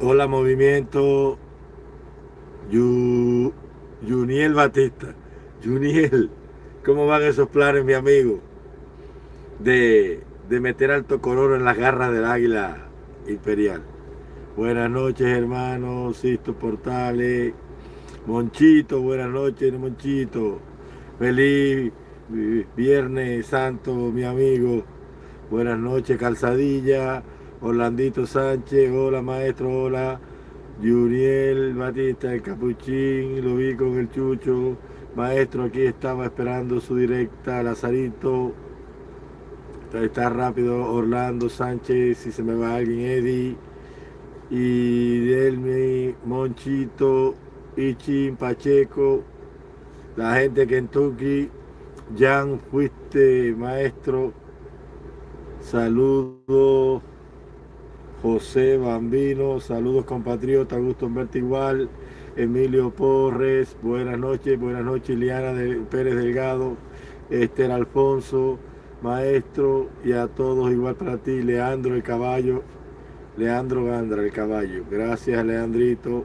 Hola movimiento Juniel Batista. Juniel, ¿cómo van esos planes, mi amigo? De, de meter alto color en las garras del águila imperial. Buenas noches, hermanos, Sisto Portales, Monchito, buenas noches, Monchito. Feliz Viernes Santo, mi amigo. Buenas noches, Calzadilla. Orlandito Sánchez, hola maestro, hola. Juriel Batista, el capuchín, lo vi con el chucho. Maestro, aquí estaba esperando su directa, Lazarito. Está rápido, Orlando Sánchez, si se me va alguien, Eddie. Y Delmi, Monchito, Ichin, Pacheco, la gente de Kentucky. Jan, fuiste maestro. Saludos. José Bambino, saludos compatriotas, gusto en verte igual. Emilio Porres, buenas noches, buenas noches, Liana de Pérez Delgado, Esther Alfonso, maestro, y a todos igual para ti, Leandro el caballo, Leandro Gandra el caballo. Gracias, Leandrito.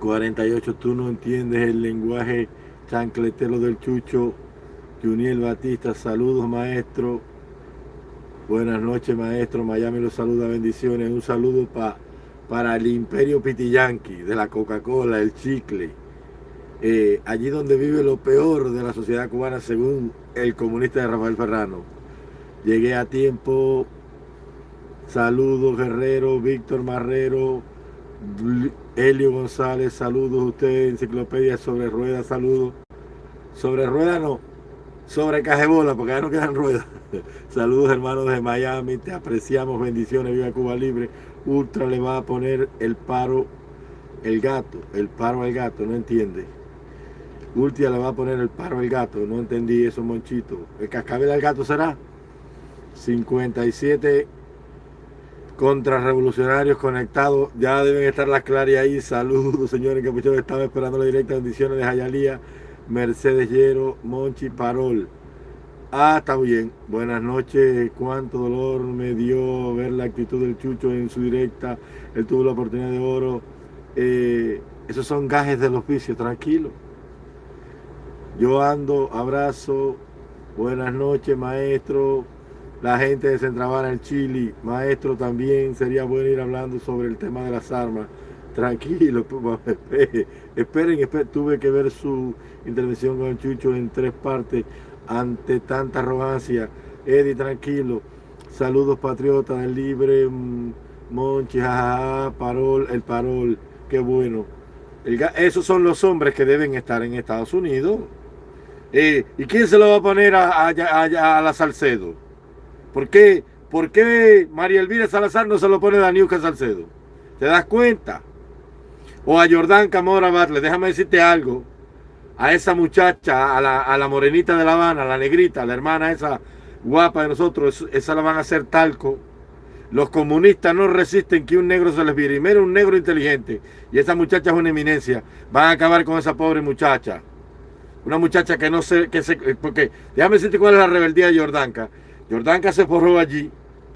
48, tú no entiendes el lenguaje chancletero del Chucho. Juniel Batista, saludos, maestro. Buenas noches, maestro. Miami los saluda, bendiciones. Un saludo pa, para el imperio Pitiyanqui, de la Coca-Cola, el chicle. Eh, allí donde vive lo peor de la sociedad cubana, según el comunista de Rafael Ferrano. Llegué a tiempo. Saludos, Guerrero, Víctor Marrero, Helio González, saludos usted, Enciclopedia sobre Ruedas, saludos. Sobre Ruedas no, sobre Cajebola, porque ya no quedan ruedas. Saludos hermanos de Miami, te apreciamos, bendiciones, viva Cuba Libre. Ultra le va a poner el paro, el gato, el paro al gato, no entiende. Ultra le va a poner el paro al gato, no entendí eso, Monchito. ¿El cascabel al gato será? 57 contrarrevolucionarios conectados, ya deben estar las claras ahí. Saludos, señores, que estaba esperando la directa bendiciones de Jayalía, Mercedes Llero, Monchi Parol. Ah, está bien. Buenas noches. Cuánto dolor me dio ver la actitud del Chucho en su directa. Él tuvo la oportunidad de oro. Eh, esos son gajes del oficio, tranquilo. Yo ando, abrazo. Buenas noches, maestro. La gente de Centravana, el Chile. Maestro, también sería bueno ir hablando sobre el tema de las armas. Tranquilo, esperen, esperen. Tuve que ver su intervención con Chucho en tres partes ante tanta arrogancia. Eddie, tranquilo. Saludos patriotas libre, mm, Monchi, jajaja, parol, el parol, qué bueno. esos son los hombres que deben estar en Estados Unidos. Eh, ¿Y quién se lo va a poner a, la Salcedo? ¿Por qué, ¿Por qué María Elvira Salazar no se lo pone a Daniuca Salcedo? ¿Te das cuenta? O a Jordán Camora déjame decirte algo a esa muchacha, a la, a la, morenita de La Habana, a la negrita, a la hermana esa guapa de nosotros, esa la van a hacer talco. Los comunistas no resisten que un negro se les vire. Y mira un negro inteligente. Y esa muchacha es una eminencia. Van a acabar con esa pobre muchacha. Una muchacha que no sé, que se, porque déjame decirte cuál es la rebeldía de Jordanka. Jordanka se forró allí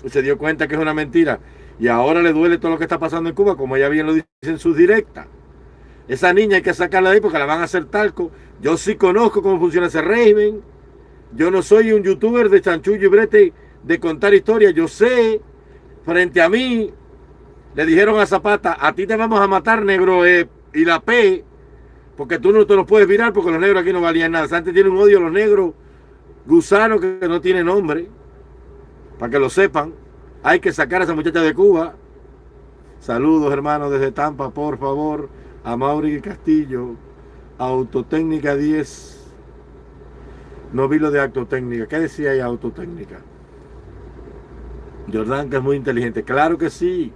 y se dio cuenta que es una mentira. Y ahora le duele todo lo que está pasando en Cuba, como ella bien lo dice en sus directas. Esa niña hay que sacarla de ahí porque la van a hacer talco. Yo sí conozco cómo funciona ese régimen. Yo no soy un youtuber de chanchullo y brete de contar historias. Yo sé, frente a mí, le dijeron a Zapata, a ti te vamos a matar, negro, eh, y la P, porque tú no te lo puedes virar porque los negros aquí no valían nada. Antes tiene un odio a los negros, gusano que no tiene nombre, para que lo sepan. Hay que sacar a esa muchacha de Cuba. Saludos, hermanos, desde Tampa, por favor a Mauri Castillo, Autotécnica 10. No vi lo de Autotécnica. ¿Qué decía ahí Autotécnica? Jordán es muy inteligente. Claro que sí.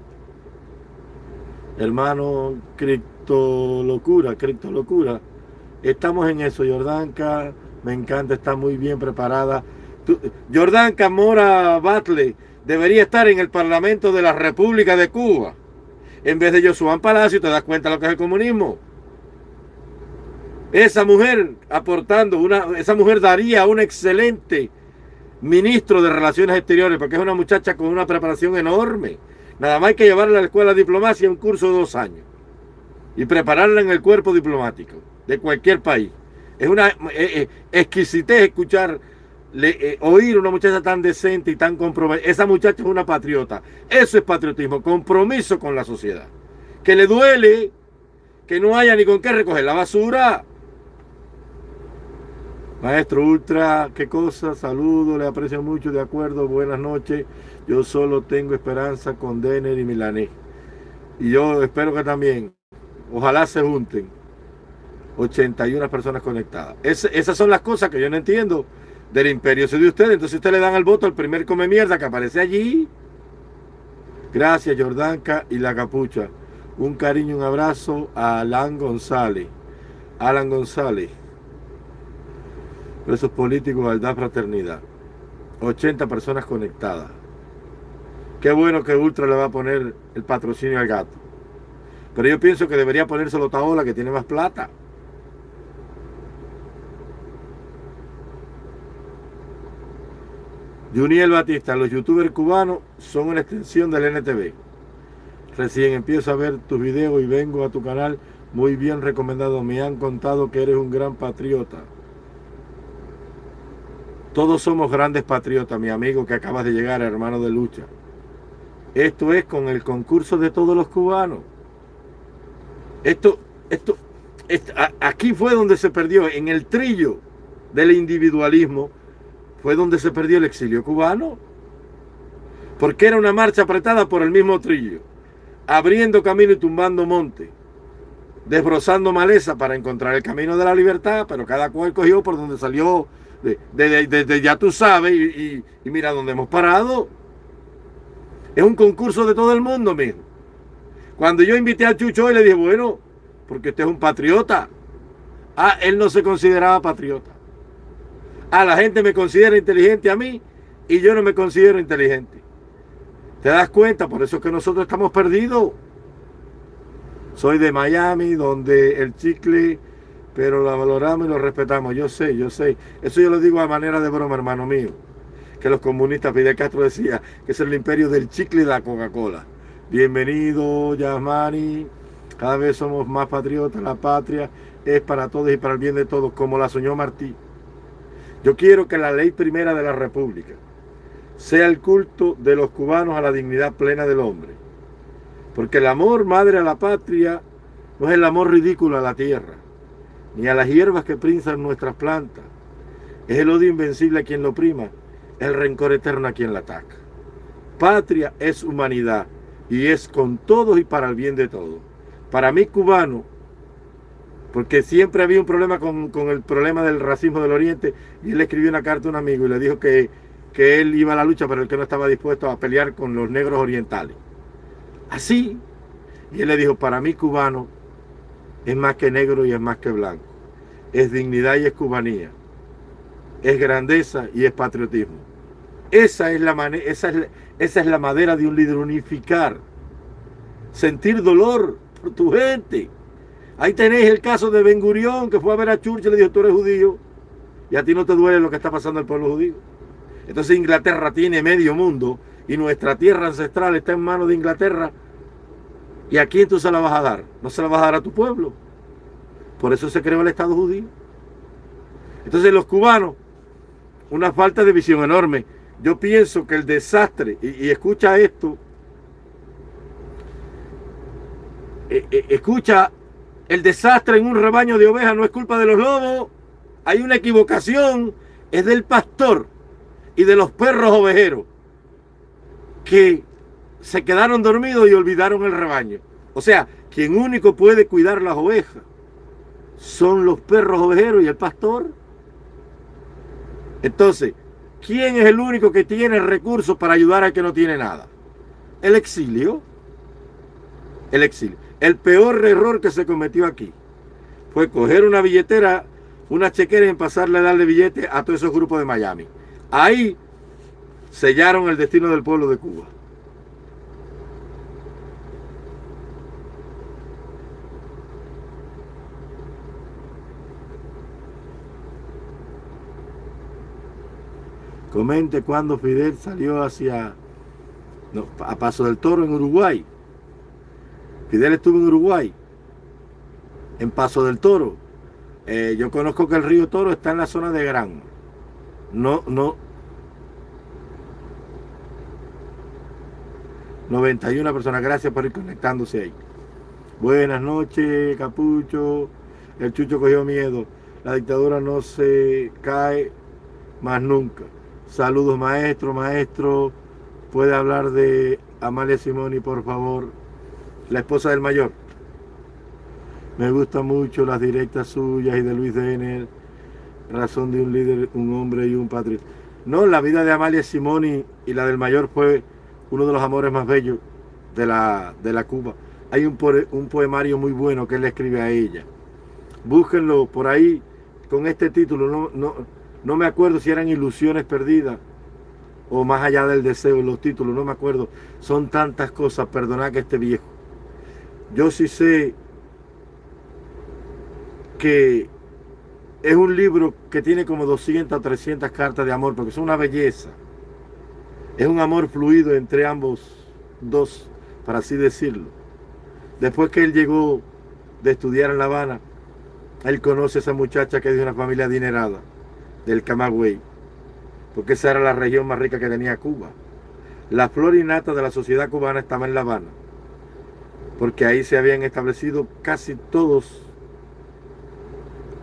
Hermano, cripto locura, cripto locura. Estamos en eso, Jordanka. Me encanta, está muy bien preparada. Jordanka Mora Batle debería estar en el Parlamento de la República de Cuba en vez de Josué Palacio, te das cuenta de lo que es el comunismo. Esa mujer aportando, una, esa mujer daría un excelente ministro de Relaciones Exteriores, porque es una muchacha con una preparación enorme, Nada más hay que llevarla a la escuela de diplomacia un curso de dos años y prepararla en el cuerpo diplomático de cualquier país. Es una eh, eh, exquisitez escuchar, eh, oír una muchacha tan decente y tan comprometida. Esa muchacha es una patriota. Eso es patriotismo, compromiso con la sociedad. Que le duele que no haya ni con qué recoger la basura. Maestro Ultra, qué cosa, saludo, le aprecio mucho, de acuerdo, buenas noches. Yo solo tengo esperanza con Denner y Milanés. Y yo espero que también, ojalá se junten 81 personas conectadas. esas son las cosas que yo no entiendo del imperio soy de ustedes. Entonces ustedes le dan el voto al primer come mierda que aparece allí. Gracias, Jordanka y la capucha. Un cariño, un abrazo a Alan González. Alan González. Presos políticos, igualdad, fraternidad. 80 personas conectadas. Qué bueno que Ultra le va a poner el patrocinio al gato. Pero yo pienso que debería ponérselo Taola, que tiene más plata. Juniel Batista, los youtubers cubanos son una extensión del NTV. Recién empiezo a ver tus videos y vengo a tu canal muy bien recomendado. Me han contado que eres un gran patriota. Todos somos grandes patriotas, mi amigo que acabas de llegar, hermano de lucha. Esto es con el concurso de todos los cubanos. Esto, esto, aquí fue donde se perdió, en el trillo del individualismo, fue donde se perdió el exilio cubano. Porque era una marcha apretada por el mismo trillo abriendo camino y tumbando monte, desbrozando maleza para encontrar el camino de la libertad, pero cada cual cogió por donde salió, desde ya tú sabes, y, mira dónde hemos parado. Es un concurso de todo el mundo, mismo. Cuando yo invité al Chucho y le dije, bueno, porque usted es un patriota. Ah, él no se consideraba patriota. Ah, la gente me considera inteligente a mí y yo no me considero inteligente. ¿Te das cuenta? Por eso es que nosotros estamos perdidos. Soy de Miami, donde el chicle, pero lo valoramos y lo respetamos. Yo sé, yo sé. Eso yo lo digo a manera de broma, hermano mío. Que los comunistas, Fidel Castro decía que es el imperio del chicle y la Coca-Cola. Bienvenido, Yasmani. Cada vez somos más patriotas. La patria es para todos y para el bien de todos, como la soñó Martí. Yo quiero que la ley primera de la República sea el culto de los cubanos a la dignidad plena del hombre. Porque el amor madre a la patria no es el amor ridículo a la tierra, ni a las hierbas que prinzan nuestras plantas. Es el odio invencible a quien lo prima, el rencor eterno a quien la ataca. Patria es humanidad y es con todos y para el bien de todos. Para mí cubano, porque siempre había un problema con, con el problema del racismo del Oriente, y él escribió una carta a un amigo y le dijo que que él iba a la lucha, pero el que no estaba dispuesto a pelear con los negros orientales. Así. Y él le dijo, para mí cubano es más que negro y es más que blanco. Es dignidad y es cubanía. Es grandeza y es patriotismo. Esa es la, esa es esa es la madera de un líder unificar. Sentir dolor por tu gente. Ahí tenéis el caso de Ben Gurión, que fue a ver a Churchill y le dijo, tú eres judío. Y a ti no te duele lo que está pasando al pueblo judío. Entonces Inglaterra tiene medio mundo y nuestra tierra ancestral está en manos de Inglaterra. ¿Y a quién tú se la vas a dar? No se la vas a dar a tu pueblo. Por eso se creó el Estado judío. Entonces los cubanos, una falta de visión enorme. Yo pienso que el desastre, y, escucha esto, eh, eh, escucha, el desastre en un rebaño de ovejas no es culpa de los lobos, hay una equivocación, es del pastor y de los perros ovejeros que se quedaron dormidos y olvidaron el rebaño. O sea, quien único puede cuidar las ovejas son los perros ovejeros y el pastor. Entonces, ¿quién es el único que tiene recursos para ayudar al que no tiene nada? El exilio. El exilio. El peor error que se cometió aquí fue coger una billetera, una chequera y pasarle a darle billete a todos esos grupos de Miami. Ahí sellaron el destino del pueblo de Cuba. Comente cuando Fidel salió hacia a Paso del Toro en Uruguay. Fidel estuvo en Uruguay, en Paso del Toro. Eh, yo conozco que el río Toro está en la zona de Gran. No, no. 91 personas, gracias por ir conectándose ahí. Buenas noches, Capucho. El Chucho cogió miedo. La dictadura no se cae más nunca. Saludos, maestro, maestro. Puede hablar de Amalia Simoni, por favor. La esposa del mayor. Me gustan mucho las directas suyas y de Luis Denner. Razón de un líder, un hombre y un patriota. No, la vida de Amalia Simoni y la del mayor fue uno de los amores más bellos de la, de la Cuba. Hay un, un poemario muy bueno que él le escribe a ella. Búsquenlo por ahí con este título. No, no, no me acuerdo si eran ilusiones perdidas o más allá del deseo, los títulos, no me acuerdo. Son tantas cosas, perdona que esté viejo. Yo sí sé que es un libro que tiene como 200 o 300 cartas de amor, porque es una belleza. Es un amor fluido entre ambos dos, para así decirlo. Después que él llegó de estudiar en La Habana, él conoce a esa muchacha que es de una familia adinerada, del Camagüey, porque esa era la región más rica que tenía Cuba. La flor innata de la sociedad cubana estaba en La Habana, porque ahí se habían establecido casi todos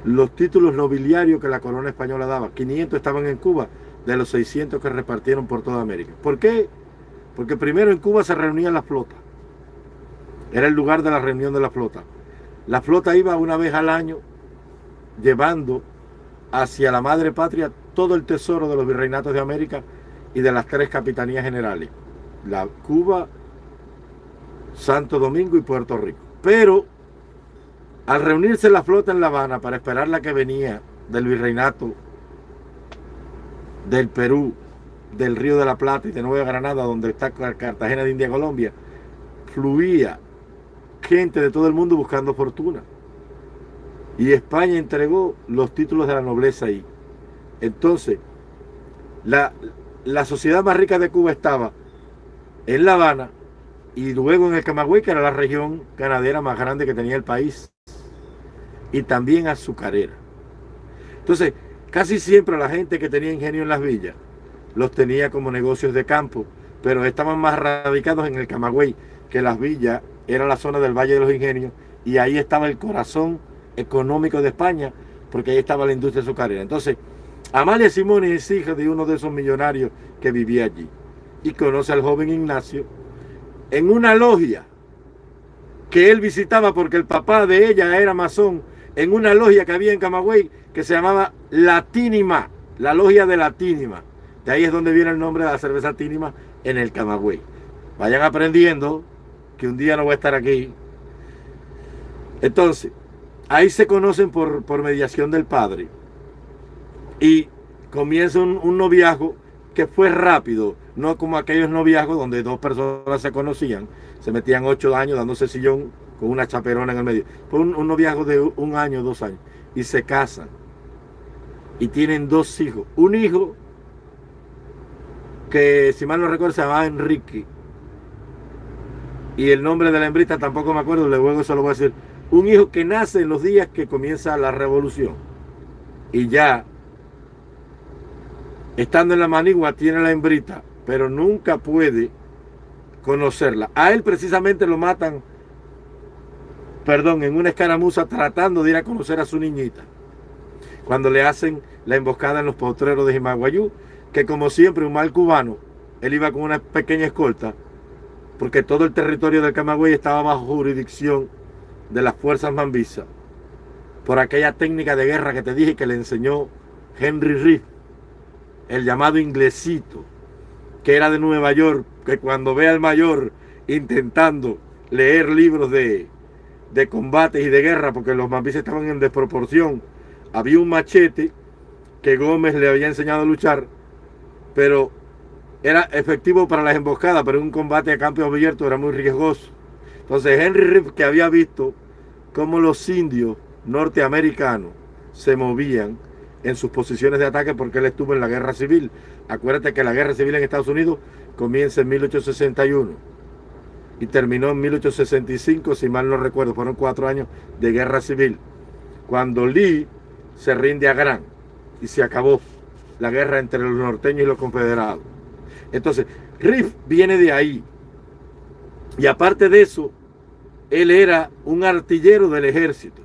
los títulos nobiliarios que la corona española daba. 500 estaban en Cuba, de los 600 que repartieron por toda América. ¿Por qué? Porque primero en Cuba se reunía la flota. Era el lugar de la reunión de la flota. La flota iba una vez al año llevando hacia la madre patria todo el tesoro de los virreinatos de América y de las tres capitanías generales. La Cuba, Santo Domingo y Puerto Rico. Pero al reunirse la flota en La Habana para esperar la que venía del virreinato del Perú, del Río de la Plata y de Nueva Granada, donde está Cartagena de India, Colombia, fluía gente de todo el mundo buscando fortuna. Y España entregó los títulos de la nobleza ahí. Entonces, la, la sociedad más rica de Cuba estaba en La Habana y luego en el Camagüey, que era la región ganadera más grande que tenía el país, y también azucarera. Entonces, casi siempre la gente que tenía ingenio en las villas los tenía como negocios de campo, pero estaban más radicados en el Camagüey, que las villas era la zona del Valle de los Ingenios, y ahí estaba el corazón económico de España, porque ahí estaba la industria azucarera. Entonces, Amalia Simón es hija de uno de esos millonarios que vivía allí, y conoce al joven Ignacio en una logia que él visitaba porque el papá de ella era masón, en una logia que había en Camagüey que se llamaba Latínima, la logia de Latínima. De ahí es donde viene el nombre de la cerveza Tínima en el Camagüey. Vayan aprendiendo que un día no voy a estar aquí. Entonces, ahí se conocen por, por mediación del padre. Y comienza un, un noviazgo que fue rápido, no como aquellos noviazgos donde dos personas se conocían, se metían ocho años dándose sillón con una chaperona en el medio. Fue un, noviazgo de un año, dos años, y se casan. Y tienen dos hijos. Un hijo que, si mal no recuerdo, se llamaba Enrique. Y el nombre de la hembrita tampoco me acuerdo, luego eso lo voy a decir. Un hijo que nace en los días que comienza la revolución. Y ya estando en la manigua tiene la hembrita, pero nunca puede conocerla. A él precisamente lo matan, perdón, en una escaramuza tratando de ir a conocer a su niñita. Cuando le hacen la emboscada en los potreros de Jimaguayú, que como siempre un mal cubano, él iba con una pequeña escolta, porque todo el territorio del Camagüey estaba bajo jurisdicción de las fuerzas mambisas, por aquella técnica de guerra que te dije que le enseñó Henry Reed el llamado inglesito, que era de Nueva York, que cuando ve al mayor intentando leer libros de, de combates y de guerra, porque los mambises estaban en desproporción, había un machete que Gómez le había enseñado a luchar, pero era efectivo para las emboscadas, pero un combate a campo abierto era muy riesgoso. Entonces Henry Riff, que había visto cómo los indios norteamericanos se movían en sus posiciones de ataque porque él estuvo en la guerra civil. Acuérdate que la guerra civil en Estados Unidos comienza en 1861 y terminó en 1865, si mal no recuerdo, fueron cuatro años de guerra civil, cuando Lee se rinde a Gran y se acabó la guerra entre los norteños y los confederados. Entonces, Riff viene de ahí. Y aparte de eso, él era un artillero del ejército.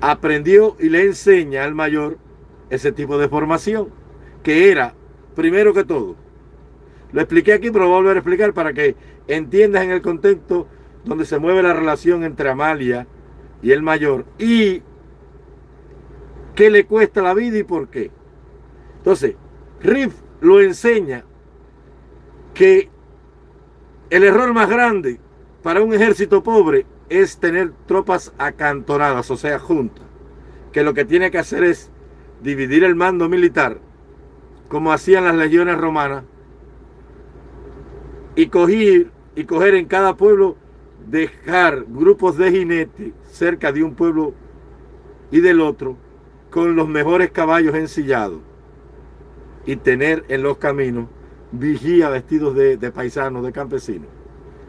Aprendió y le enseña al mayor ese tipo de formación, que era, primero que todo, lo expliqué aquí, pero voy a volver a explicar para que entiendas en el contexto donde se mueve la relación entre Amalia y el mayor y qué le cuesta la vida y por qué. Entonces, Riff lo enseña que el error más grande para un ejército pobre es tener tropas acantonadas, o sea, juntas. Que lo que tiene que hacer es dividir el mando militar, como hacían las legiones romanas, y coger, y coger en cada pueblo, dejar grupos de jinetes cerca de un pueblo y del otro, con los mejores caballos ensillados, y tener en los caminos vigía vestidos de, paisanos, de campesinos.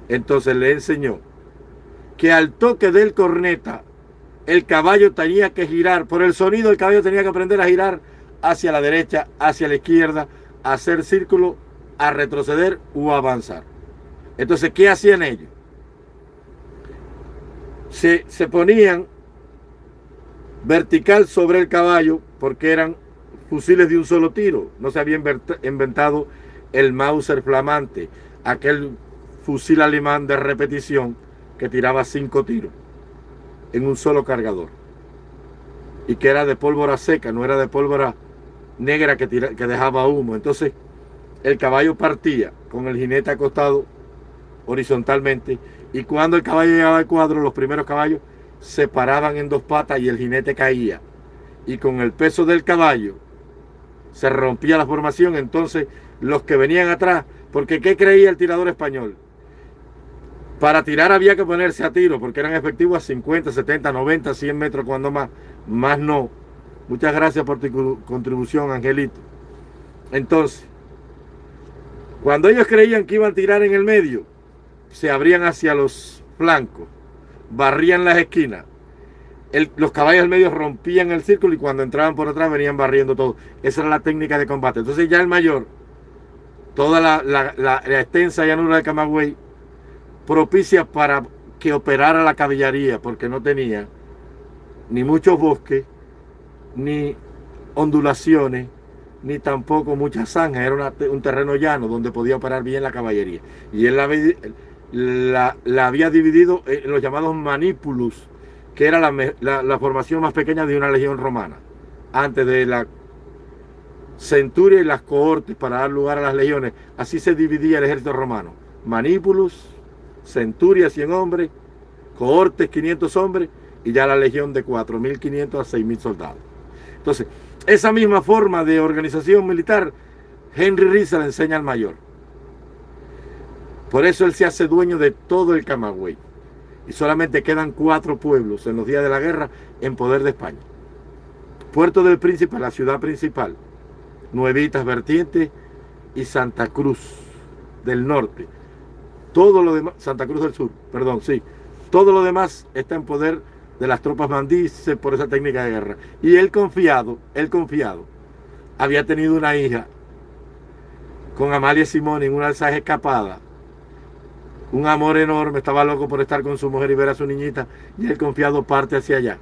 Entonces le enseñó que al toque del corneta el caballo tenía que girar, por el sonido el caballo tenía que aprender a girar hacia la derecha, hacia la izquierda, a hacer círculo, a retroceder o avanzar. Entonces, ¿qué hacían ellos? Se, se ponían vertical sobre el caballo porque eran fusiles de un solo tiro. No se había inventado el Mauser flamante, aquel fusil alemán de repetición que tiraba cinco tiros en un solo cargador. Y que era de pólvora seca, no era de pólvora negra que, que dejaba humo. Entonces el caballo partía con el jinete acostado horizontalmente y cuando el caballo llegaba al cuadro, los primeros caballos se paraban en dos patas y el jinete caía. Y con el peso del caballo se rompía la formación. Entonces los que venían atrás, porque ¿qué creía el tirador español? Para tirar había que ponerse a tiro porque eran efectivos a 50, 70, 90, 100 metros cuando más, más no. Muchas gracias por tu contribución, Angelito. Entonces, cuando ellos creían que iban a tirar en el medio, se abrían hacia los flancos, barrían las esquinas. los caballos del medio rompían el círculo y cuando entraban por atrás venían barriendo todo. Esa era la técnica de combate. Entonces ya el mayor, toda la, la extensa llanura de Camagüey, propicia para que operara la caballería, porque no tenía ni muchos bosques, ni ondulaciones, ni tampoco muchas zanjas. Era un terreno llano donde podía operar bien la caballería. Y él la, había dividido en los llamados manípulus, que era la, la, formación más pequeña de una legión romana, antes de la centuria y las cohortes para dar lugar a las legiones. Así se dividía el ejército romano. Manípulus, centuria 100 hombres, cohortes 500 hombres y ya la legión de 4.500 a 6.000 soldados. Entonces, esa misma forma de organización militar, Henry Rizal le enseña al mayor. Por eso él se hace dueño de todo el Camagüey. Y solamente quedan cuatro pueblos en los días de la guerra en poder de España. Puerto del Príncipe, la ciudad principal. Nuevitas Vertientes y Santa Cruz del Norte. Todo lo demás, Santa Cruz del Sur, perdón, sí. Todo lo demás está en poder de las tropas mandices por esa técnica de guerra. Y él confiado, él confiado, había tenido una hija con Amalia Simón en una alzaje escapada. Un amor enorme, estaba loco por estar con su mujer y ver a su niñita. Y él confiado parte hacia allá.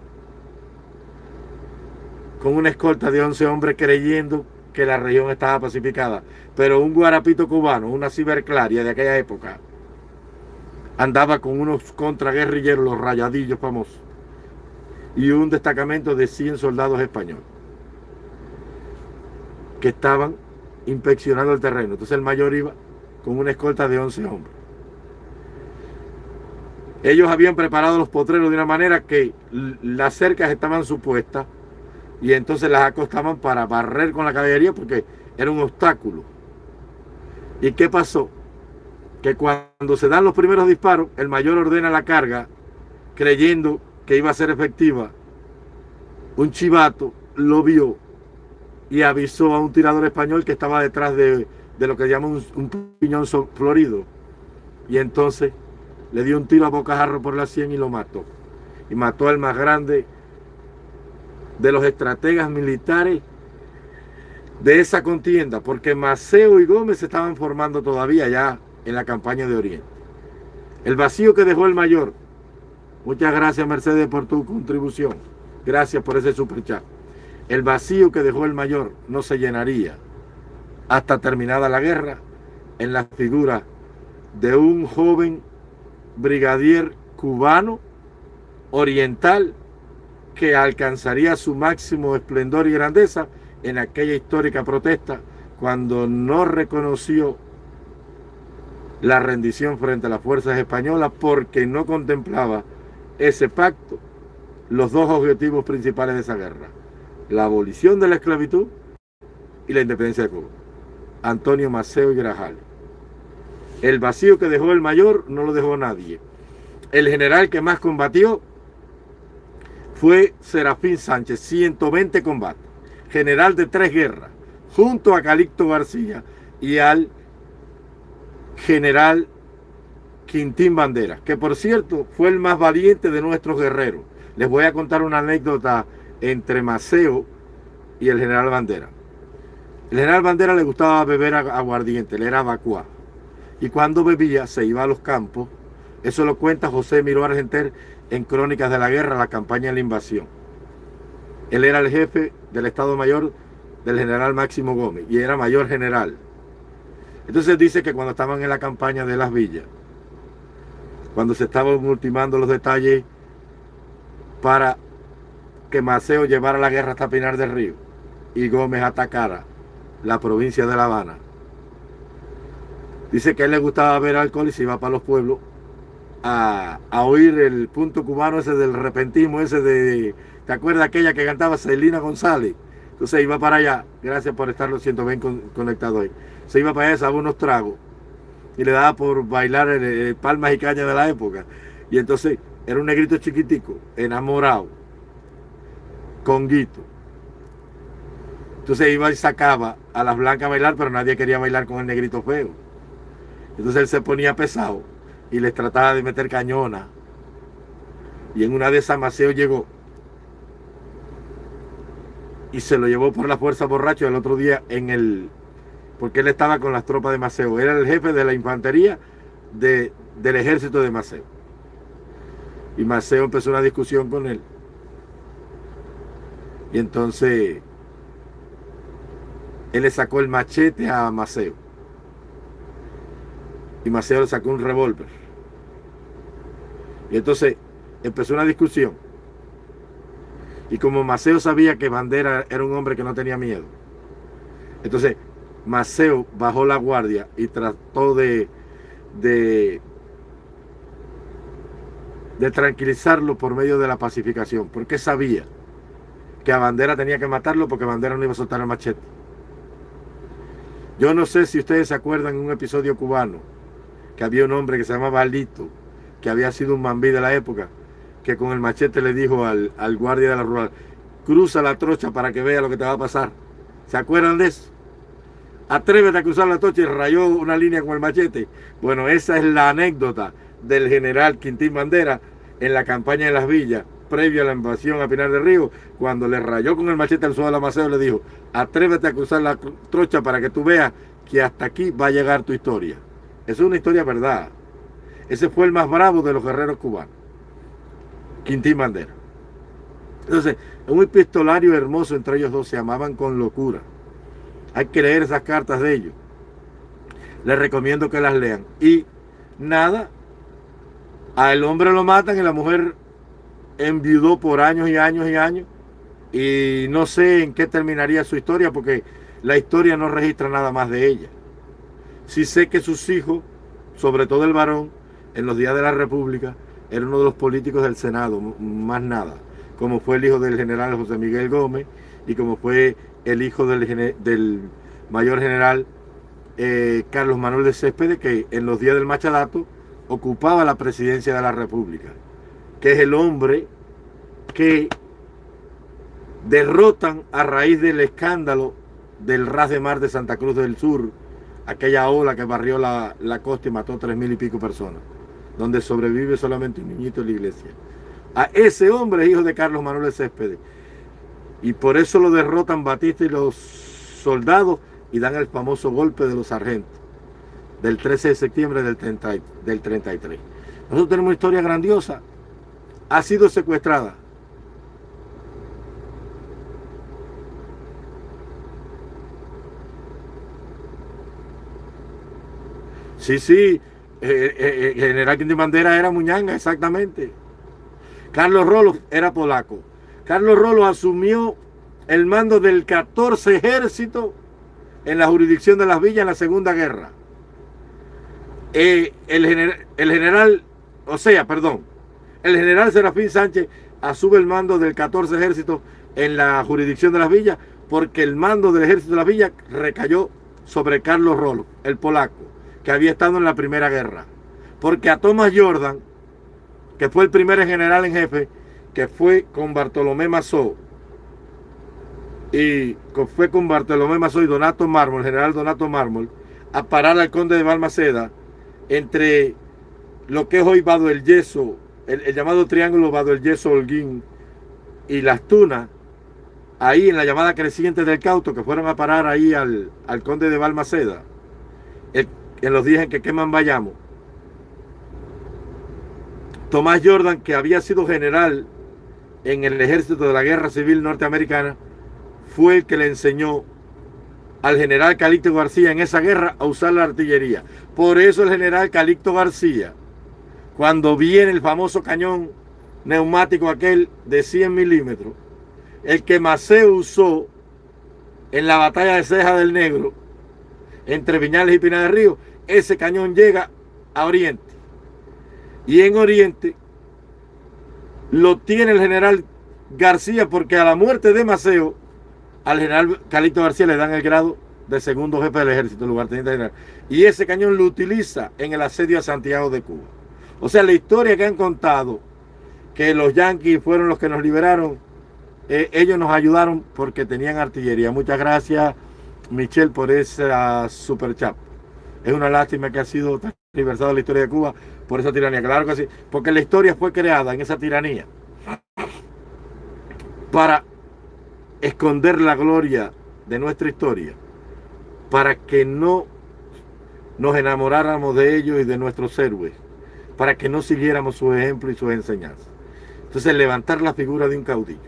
Con una escolta de 11 hombres creyendo que la región estaba pacificada. Pero un guarapito cubano, una ciberclaria de aquella época, andaba con unos contraguerrilleros, los rayadillos famosos, y un destacamento de 100 soldados españoles que estaban inspeccionando el terreno. Entonces el mayor iba con una escolta de 11 hombres. Ellos habían preparado los potreros de una manera que las cercas estaban supuestas y entonces las acostaban para barrer con la caballería porque era un obstáculo. ¿Y qué pasó? que cuando se dan los primeros disparos, el mayor ordena la carga, creyendo que iba a ser efectiva. Un chivato lo vio y avisó a un tirador español que estaba detrás de de lo que llaman un, piñón florido. Y entonces le dio un tiro a bocajarro por la sien y lo mató. Y mató al más grande de los estrategas militares de esa contienda, porque Maceo y Gómez se estaban formando todavía ya en la campaña de Oriente. El vacío que dejó el mayor. Muchas gracias Mercedes por tu contribución. Gracias por ese superchat. El vacío que dejó el mayor no se llenaría hasta terminada la guerra en la figura de un joven brigadier cubano oriental que alcanzaría su máximo esplendor y grandeza en aquella histórica protesta cuando no reconoció la rendición frente a las fuerzas españolas porque no contemplaba ese pacto los dos objetivos principales de esa guerra, la abolición de la esclavitud y la independencia de Cuba. Antonio Maceo y Grajal. El vacío que dejó el mayor no lo dejó nadie. El general que más combatió fue Serafín Sánchez, 120 combates, general de tres guerras, junto a Calixto García y al general Quintín Bandera, que por cierto fue el más valiente de nuestros guerreros. Les voy a contar una anécdota entre Maceo y el general Bandera. El general Bandera le gustaba beber aguardiente, le era vacuá. Y cuando bebía se iba a los campos. Eso lo cuenta José Miró Argenter en Crónicas de la Guerra, la campaña de la invasión. Él era el jefe del Estado Mayor del general Máximo Gómez y era mayor general. Entonces dice que cuando estaban en la campaña de las villas, cuando se estaban ultimando los detalles para que Maceo llevara la guerra hasta Pinar del Río y Gómez atacara la provincia de La Habana. Dice que a él le gustaba ver alcohol y se iba para los pueblos a, oír el punto cubano ese del repentismo, ese de, ¿te acuerdas aquella que cantaba Celina González? Entonces iba para allá, gracias por estar los 120 conectados ahí. Se iba para allá, se unos tragos y le daba por bailar el, palmas y cañas de la época. Y entonces era un negrito chiquitico, enamorado, con guito. Entonces iba y sacaba a las blancas a bailar, pero nadie quería bailar con el negrito feo. Entonces él se ponía pesado y les trataba de meter cañona. Y en una de esas Maceo llegó y se lo llevó por la fuerza borracho el otro día en el... porque él estaba con las tropas de Maceo. Era el jefe de la infantería de, del ejército de Maceo. Y Maceo empezó una discusión con él. Y entonces él le sacó el machete a Maceo. Y Maceo le sacó un revólver. Y entonces empezó una discusión. Y como Maceo sabía que Bandera era un hombre que no tenía miedo, entonces Maceo bajó la guardia y trató de, de, de tranquilizarlo por medio de la pacificación, porque sabía que a Bandera tenía que matarlo porque Bandera no iba a soltar el machete. Yo no sé si ustedes se acuerdan en un episodio cubano que había un hombre que se llamaba Alito, que había sido un mambí de la época, que con el machete le dijo al, guardia de la rural, cruza la trocha para que vea lo que te va a pasar. ¿Se acuerdan de eso? Atrévete a cruzar la trocha y rayó una línea con el machete. Bueno, esa es la anécdota del general Quintín Bandera en la campaña de las villas, previo a la invasión a Pinar del Río, cuando le rayó con el machete al suelo de la Maceo, le dijo, atrévete a cruzar la trocha para que tú veas que hasta aquí va a llegar tu historia. Es una historia verdad. Ese fue el más bravo de los guerreros cubanos. Quintín Bandera. Entonces, un epistolario hermoso entre ellos dos, se amaban con locura. Hay que leer esas cartas de ellos. Les recomiendo que las lean. Y nada, al hombre lo matan y la mujer enviudó por años y años y años. Y no sé en qué terminaría su historia porque la historia no registra nada más de ella. Sí sé que sus hijos, sobre todo el varón, en los días de la República, era uno de los políticos del Senado, más nada, como fue el hijo del general José Miguel Gómez y como fue el hijo del, mayor general eh, Carlos Manuel de Céspedes, que en los días del Machadato ocupaba la presidencia de la República, que es el hombre que derrotan a raíz del escándalo del ras de mar de Santa Cruz del Sur aquella ola que barrió la, la costa y mató tres mil y pico personas, donde sobrevive solamente un niñito en la iglesia. A ese hombre hijo de Carlos Manuel Céspedes. Y por eso lo derrotan Batista y los soldados y dan el famoso golpe de los sargentos del 13 de septiembre del, 30, del 33. Nosotros tenemos una historia grandiosa. Ha sido secuestrada. Sí, sí, eh, eh, eh, general Quintín Bandera era Muñanga, exactamente. Carlos Rolo era polaco. Carlos Rolo asumió el mando del 14 ejército en la jurisdicción de las villas en la Segunda Guerra. el, el general, o sea, perdón, el general Serafín Sánchez asume el mando del 14 ejército en la jurisdicción de las villas porque el mando del ejército de las villas recayó sobre Carlos Rolo, el polaco, que había estado en la primera guerra. Porque a Thomas Jordan, que fue el primer general en jefe, que fue con Bartolomé Mazó, y fue con Bartolomé Mazó y Donato Mármol, general Donato Mármol, a parar al conde de Balmaceda entre lo que es hoy Vado el Yeso, el, llamado triángulo Vado el Yeso Holguín y Las Tunas, ahí en la llamada creciente del Cauto, que fueron a parar ahí al, conde de Balmaceda, en los días en que queman vayamos. Tomás Jordan, que había sido general en el ejército de la guerra civil norteamericana, fue el que le enseñó al general Calixto García en esa guerra a usar la artillería. Por eso el general Calixto García, cuando viene el famoso cañón neumático aquel de 100 milímetros, el que Maceo usó en la batalla de Ceja del Negro, entre Viñales y Pina de Río, ese cañón llega a Oriente. Y en Oriente lo tiene el general García porque a la muerte de Maceo, al general Calixto García le dan el grado de segundo jefe del ejército, lugarteniente general. Y ese cañón lo utiliza en el asedio a Santiago de Cuba. O sea, la historia que han contado, que los yanquis fueron los que nos liberaron, eh, ellos nos ayudaron porque tenían artillería. Muchas gracias, Michelle, por esa super chat. Es una lástima que ha sido aniversado la historia de Cuba por esa tiranía. Claro que sí, porque la historia fue creada en esa tiranía para esconder la gloria de nuestra historia, para que no nos enamoráramos de ellos y de nuestros héroes, para que no siguiéramos su ejemplo y sus enseñanzas. Entonces, levantar la figura de un caudillo.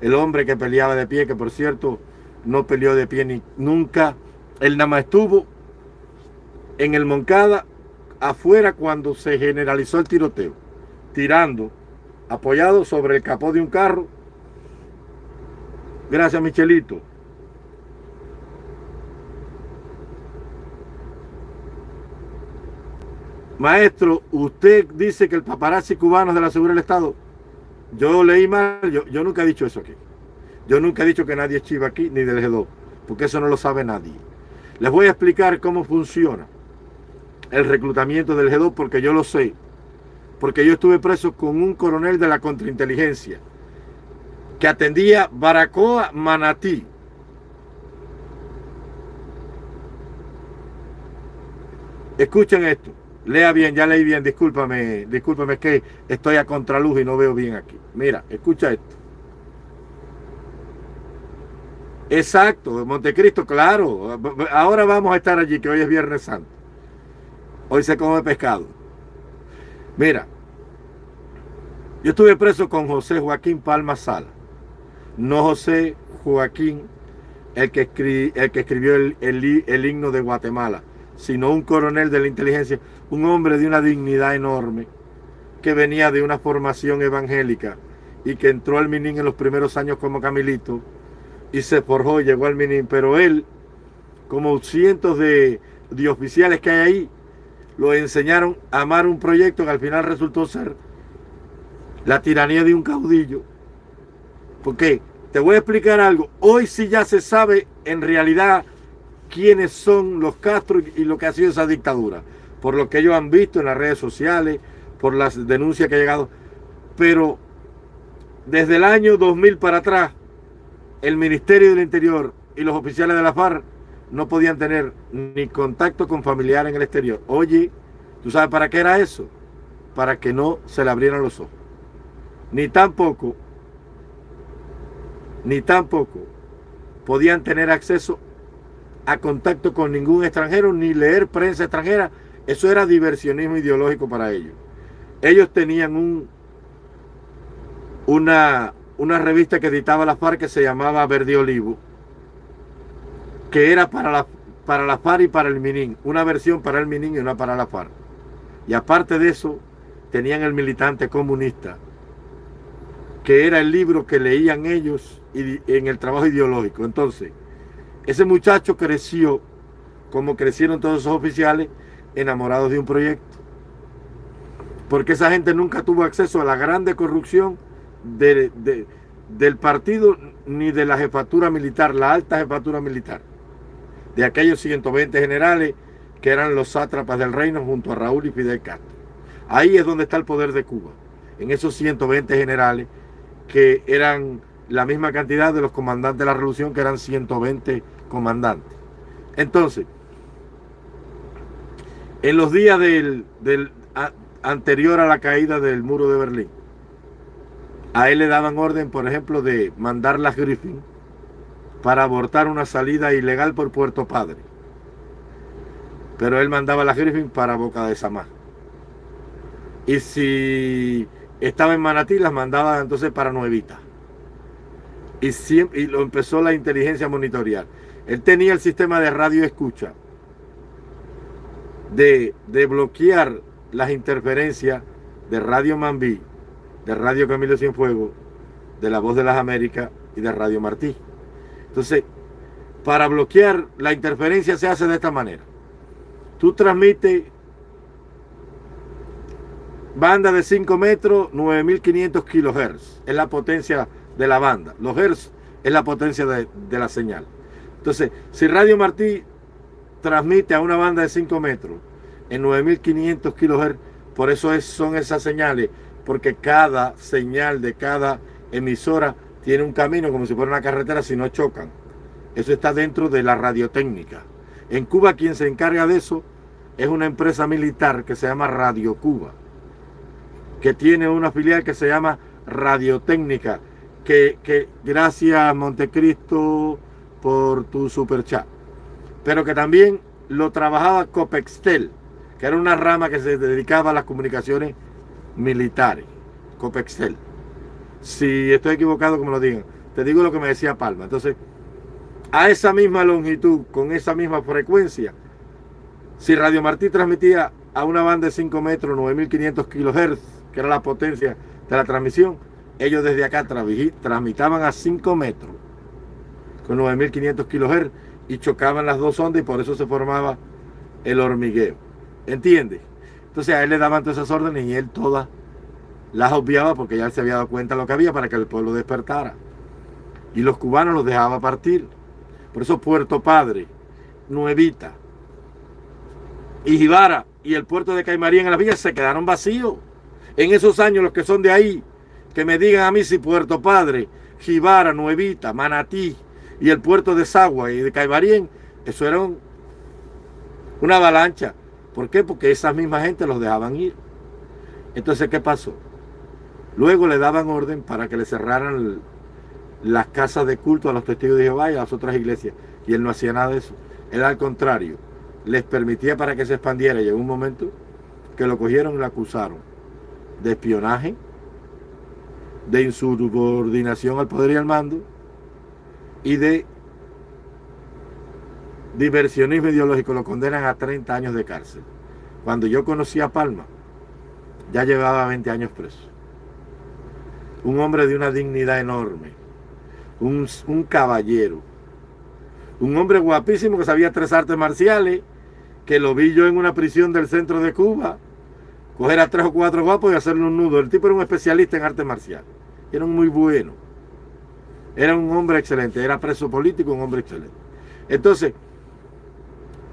El hombre que peleaba de pie, que por cierto no peleó de pie ni nunca, él nada más estuvo en el Moncada afuera cuando se generalizó el tiroteo, tirando, apoyado sobre el capó de un carro. Gracias, Michelito. Maestro, usted dice que el paparazzi cubano es de la seguridad del Estado. Yo leí mal, yo, nunca he dicho eso aquí. Yo nunca he dicho que nadie es chiva aquí, ni del G2, porque eso no lo sabe nadie. Les voy a explicar cómo funciona el reclutamiento del G2 porque yo lo sé. Porque yo estuve preso con un coronel de la contrainteligencia que atendía Baracoa Manatí. Escuchen esto. Lea bien, ya leí bien, discúlpame, discúlpame, es que estoy a contraluz y no veo bien aquí. Mira, escucha esto. Exacto, Montecristo, claro. Ahora vamos a estar allí, que hoy es Viernes Santo. Hoy se come pescado. Mira, yo estuve preso con José Joaquín Palma Sala. No José Joaquín, el que, el que escribió el, el himno de Guatemala, sino un coronel de la inteligencia, un hombre de una dignidad enorme, que venía de una formación evangélica y que entró al Minin en los primeros años como Camilito y se forjó y llegó al Minin. Pero él, como cientos de, de oficiales que hay ahí, lo enseñaron a amar un proyecto que al final resultó ser la tiranía de un caudillo. Porque te voy a explicar algo. Hoy sí ya se sabe en realidad quiénes son los Castro y lo que ha sido esa dictadura. Por lo que ellos han visto en las redes sociales, por las denuncias que ha llegado. Pero desde el año 2000 para atrás, el Ministerio del Interior y los oficiales de la FARC no podían tener ni contacto con familiares en el exterior. Oye, ¿tú sabes para qué era eso? Para que no se le abrieran los ojos. Ni tampoco, ni tampoco podían tener acceso a contacto con ningún extranjero, ni leer prensa extranjera. Eso era diversionismo ideológico para ellos. Ellos tenían un, una, una revista que editaba la FARC que se llamaba Verde Olivo, que era para la, para la y para el Minin, una versión para el Minin y una para la FARC. Y aparte de eso, tenían el militante comunista, que era el libro que leían ellos en el trabajo ideológico. Entonces, ese muchacho creció, como crecieron todos esos oficiales, enamorados de un proyecto. Porque esa gente nunca tuvo acceso a la grande corrupción del partido ni de la jefatura militar, la alta jefatura militar. De aquellos 120 generales que eran los sátrapas del reino junto a Raúl y Fidel Castro. Ahí es donde está el poder de Cuba, en esos 120 generales que eran la misma cantidad de los comandantes de la revolución, que eran 120 comandantes. Entonces, en los días del, anterior a la caída del muro de Berlín, a él le daban orden, por ejemplo, de mandar las Griffin para abortar una salida ilegal por Puerto Padre. Pero él mandaba las Griffin para Boca de Samá. Y si estaba en Manatí, las mandaba entonces para Nuevita. Y, siempre, y lo empezó la inteligencia monitorear. Él tenía el sistema de radio escucha de, de bloquear las interferencias de Radio Mambí, de Radio Camilo Cienfuegos, de La Voz de las Américas y de Radio Martí. Entonces, para bloquear la interferencia se hace de esta manera. Tú transmites banda de 5 metros, 9500 kilohertz. Es la potencia de la banda. Los hertz es la potencia de, de la señal. Entonces, si Radio Martí transmite a una banda de 5 metros en 9500 kilohertz, por eso es, son esas señales, porque cada señal de cada emisora tiene un camino como si fuera una carretera si no chocan. Eso está dentro de la radiotécnica. En Cuba quien se encarga de eso es una empresa militar que se llama Radio Cuba que tiene una filial que se llama Radiotécnica, que, que gracias Montecristo por tu super chat, pero que también lo trabajaba Copextel, que era una rama que se dedicaba a las comunicaciones militares, Copextel. Si estoy equivocado, como lo digan, te digo lo que me decía Palma. Entonces, a esa misma longitud, con esa misma frecuencia, si Radio Martí transmitía a una banda de 5 metros, 9500 kilohertz, que era la potencia de la transmisión, ellos desde acá transmitaban a 5 metros con 9500 kHz y chocaban las dos ondas y por eso se formaba el hormigueo. ¿Entiendes? Entonces a él le daban todas esas órdenes y él todas las obviaba porque ya se había dado cuenta de lo que había para que el pueblo despertara. Y los cubanos los dejaba partir. Por eso Puerto Padre, Nuevita y Jibara y el puerto de Caimaría en la villa se quedaron vacíos en esos años los que son de ahí, que me digan a mí si Puerto Padre, Jibara, Nuevita, Manatí y el puerto de Sagua y de Caibarien, eso era una avalancha. ¿Por qué? Porque esa misma gente los dejaban ir. Entonces, ¿qué pasó? Luego le daban orden para que le cerraran las casas de culto a los testigos de Jehová y a las otras iglesias. Y él no hacía nada de eso. Él al contrario, les permitía para que se expandiera. Y en un momento que lo cogieron y lo acusaron de espionaje, de insubordinación al poder y al mando y de diversionismo ideológico. Lo condenan a 30 años de cárcel. Cuando yo conocí a Palma, ya llevaba 20 años preso. Un hombre de una dignidad enorme. Un, un caballero. Un hombre guapísimo que sabía tres artes marciales, que lo vi yo en una prisión del centro de Cuba coger a tres o cuatro guapos y hacerle un nudo. El tipo era un especialista en arte marcial. Era muy bueno. Era un hombre excelente. Era preso político, un hombre excelente. Entonces,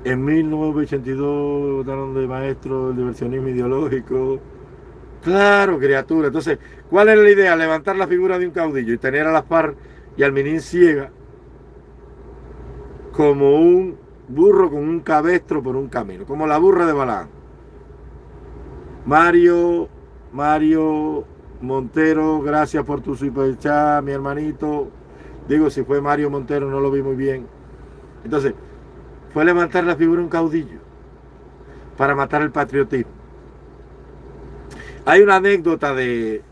en 1982 votaron de maestro el diversionismo ideológico. Claro, criatura. Entonces, ¿cuál era la idea? Levantar la figura de un caudillo y tener a la FARC y al Minin Ciega como un burro con un cabestro por un camino, como la burra de Balán. Mario, Mario Montero, gracias por tu super chat, mi hermanito. Digo, si fue Mario Montero, no lo vi muy bien. Entonces, fue levantar la figura un caudillo para matar el patriotismo. Hay una anécdota de,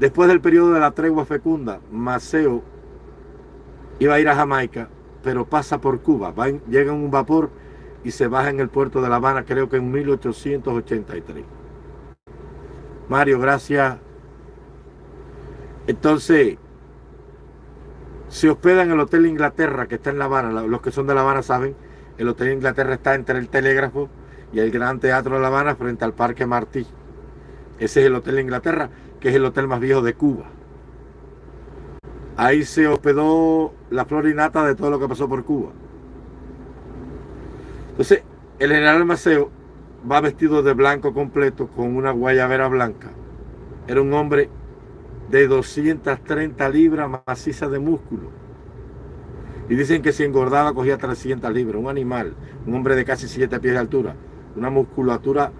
después del periodo de la tregua fecunda, Maceo iba a ir a Jamaica, pero pasa por Cuba, llega en un vapor y se baja en el puerto de La Habana, creo que en 1883. Mario, gracias. Entonces, se hospeda en el Hotel Inglaterra, que está en La Habana. Los que son de La Habana saben, el Hotel Inglaterra está entre el Telégrafo y el Gran Teatro de La Habana, frente al Parque Martí. Ese es el Hotel Inglaterra, que es el hotel más viejo de Cuba. Ahí se hospedó la florinata de todo lo que pasó por Cuba. Entonces, el general Maceo va vestido de blanco completo con una guayabera blanca. Era un hombre de 230 libras maciza de músculo. Y dicen que si engordaba cogía 300 libras. Un animal, un hombre de casi 7 pies de altura. Una musculatura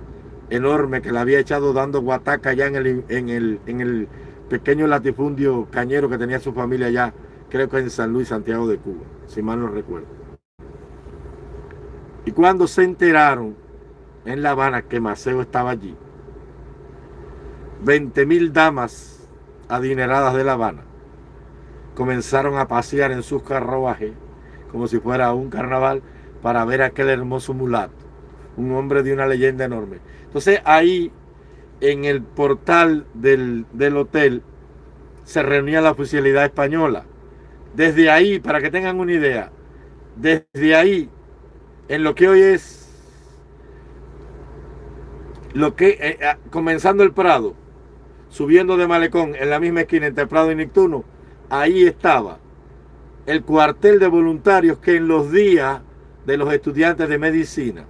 enorme que le había echado dando guataca ya en el, en el, en el pequeño latifundio cañero que tenía su familia allá, creo que en San Luis, Santiago de Cuba, si mal no recuerdo. Y cuando se enteraron en La Habana que Maceo estaba allí, 20 mil damas adineradas de La Habana comenzaron a pasear en sus carruajes como si fuera un carnaval para ver a aquel hermoso mulato, un hombre de una leyenda enorme. Entonces ahí en el portal del, hotel se reunía la oficialidad española. Desde ahí, para que tengan una idea, desde ahí, en lo que hoy es, lo que, eh, eh, comenzando el Prado, subiendo de Malecón, en la misma esquina entre Prado y Nictuno, ahí estaba el cuartel de voluntarios que en los días de los estudiantes de medicina,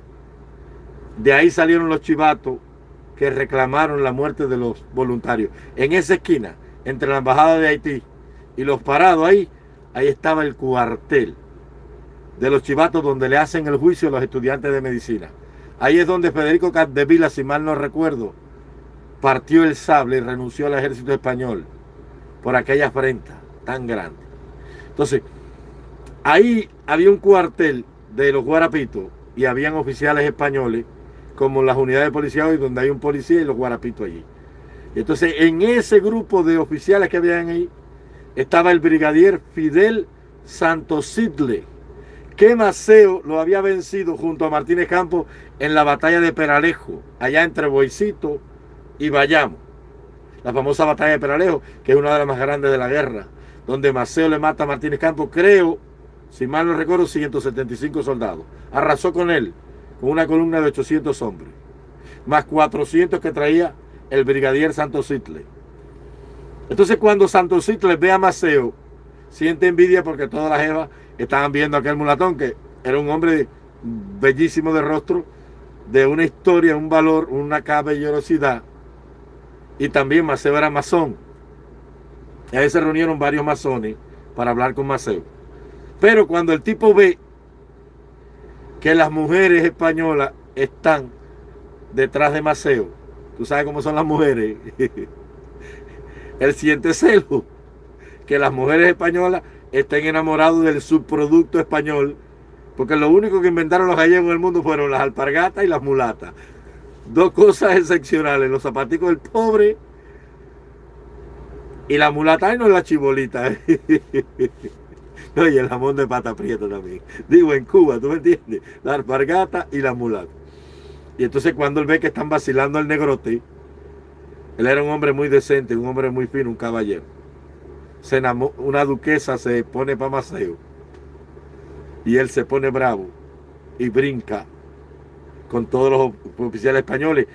de ahí salieron los chivatos que reclamaron la muerte de los voluntarios. En esa esquina, entre la embajada de Haití y los parados ahí, ahí estaba el cuartel de los chivatos donde le hacen el juicio a los estudiantes de medicina. Ahí es donde Federico Capdevila, si mal no recuerdo, partió el sable y renunció al ejército español por aquella afrenta tan grande. Entonces, ahí había un cuartel de los guarapitos y habían oficiales españoles como las unidades de policía hoy, donde hay un policía y los guarapitos allí. entonces, en ese grupo de oficiales que habían ahí, estaba el brigadier Fidel Santosidle, que Maceo lo había vencido junto a Martínez Campos en la batalla de Peralejo, allá entre Boicito y Bayamo. La famosa batalla de Peralejo, que es una de las más grandes de la guerra, donde Maceo le mata a Martínez Campos, creo, si mal no recuerdo, 175 soldados. Arrasó con él una columna de 800 hombres, más 400 que traía el brigadier Santos Sitle. Entonces cuando Santos Sitle ve a Maceo, siente envidia porque todas las evas estaban viendo a aquel mulatón que era un hombre bellísimo de rostro, de una historia, un valor, una caballerosidad. Y también Maceo era masón. Ahí se reunieron varios masones para hablar con Maceo. Pero cuando el tipo ve que las mujeres españolas están detrás de Maceo. Tú sabes cómo son las mujeres. Él siente celo que las mujeres españolas estén enamoradas del subproducto español, porque lo único que inventaron los gallegos en el mundo fueron las alpargatas y las mulatas. Dos cosas excepcionales, los zapaticos del pobre y la mulata, y no la chibolita. y el jamón de pata prieta también. Digo, en Cuba, ¿tú me entiendes? La alpargata y la mulata. Y entonces cuando él ve que están vacilando al negrote, él era un hombre muy decente, un hombre muy fino, un caballero. Se una duquesa se pone para Maceo. Y él se pone bravo y brinca con todos los oficiales españoles.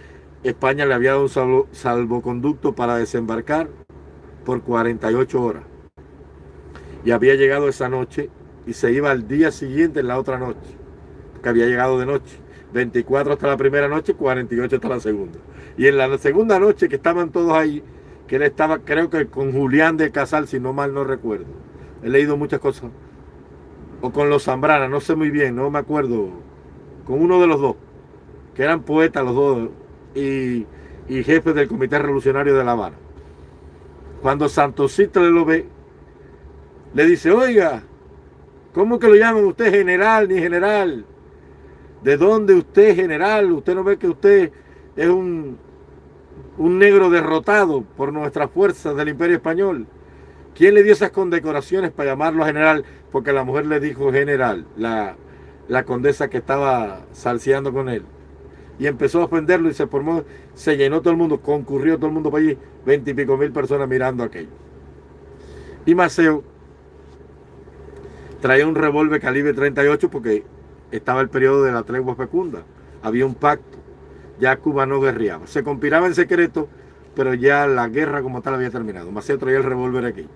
España le había dado un salvoconducto para desembarcar por 48 horas y había llegado esa noche y se iba al día siguiente en la otra noche, que había llegado de noche. 24 hasta la primera noche, 48 hasta la segunda. Y en la segunda noche que estaban todos ahí, que él estaba creo que con Julián de Casal, si no mal no recuerdo. He leído muchas cosas o con los Zambrana, no sé muy bien, no me acuerdo, con uno de los dos, que eran poetas los dos y, y jefes del Comité Revolucionario de La Habana. Cuando Santos le lo ve, le dice, oiga, ¿cómo que lo llaman usted general ni general? ¿De dónde usted general? ¿Usted no ve que usted es un, un negro derrotado por nuestras fuerzas del Imperio Español? ¿Quién le dio esas condecoraciones para llamarlo general? Porque la mujer le dijo general, la, la condesa que estaba salseando con él. Y empezó a ofenderlo y se formó, se llenó todo el mundo, concurrió todo el mundo para allí, veintipico mil personas mirando aquello. Y Maceo traía un revólver calibre 38 porque estaba el periodo de la tregua fecunda. Había un pacto. Ya Cuba no guerreaba. Se conspiraba en secreto, pero ya la guerra como tal había terminado. Maceo traía el revólver aquí.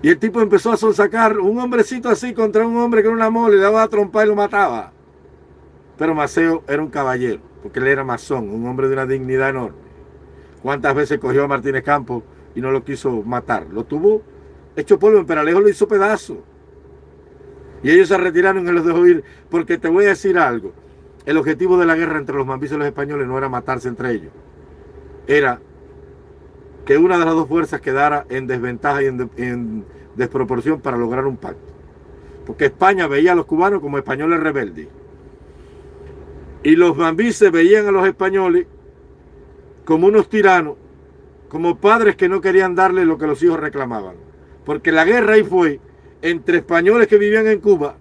Y el tipo empezó a sonsacar un hombrecito así contra un hombre que era una mole, le daba a trompar y lo mataba. Pero Maceo era un caballero, porque él era masón, un hombre de una dignidad enorme. ¿Cuántas veces cogió a Martínez Campos y no lo quiso matar? Lo tuvo hecho polvo, en Peralejo lo hizo pedazo. Y ellos se retiraron y los dejó ir, porque te voy a decir algo. El objetivo de la guerra entre los mambises y los españoles no era matarse entre ellos. Era que una de las dos fuerzas quedara en desventaja y en, desproporción para lograr un pacto. Porque España veía a los cubanos como españoles rebeldes. Y los mambises veían a los españoles como unos tiranos, como padres que no querían darle lo que los hijos reclamaban. Porque la guerra ahí fue entre españoles que vivían en Cuba,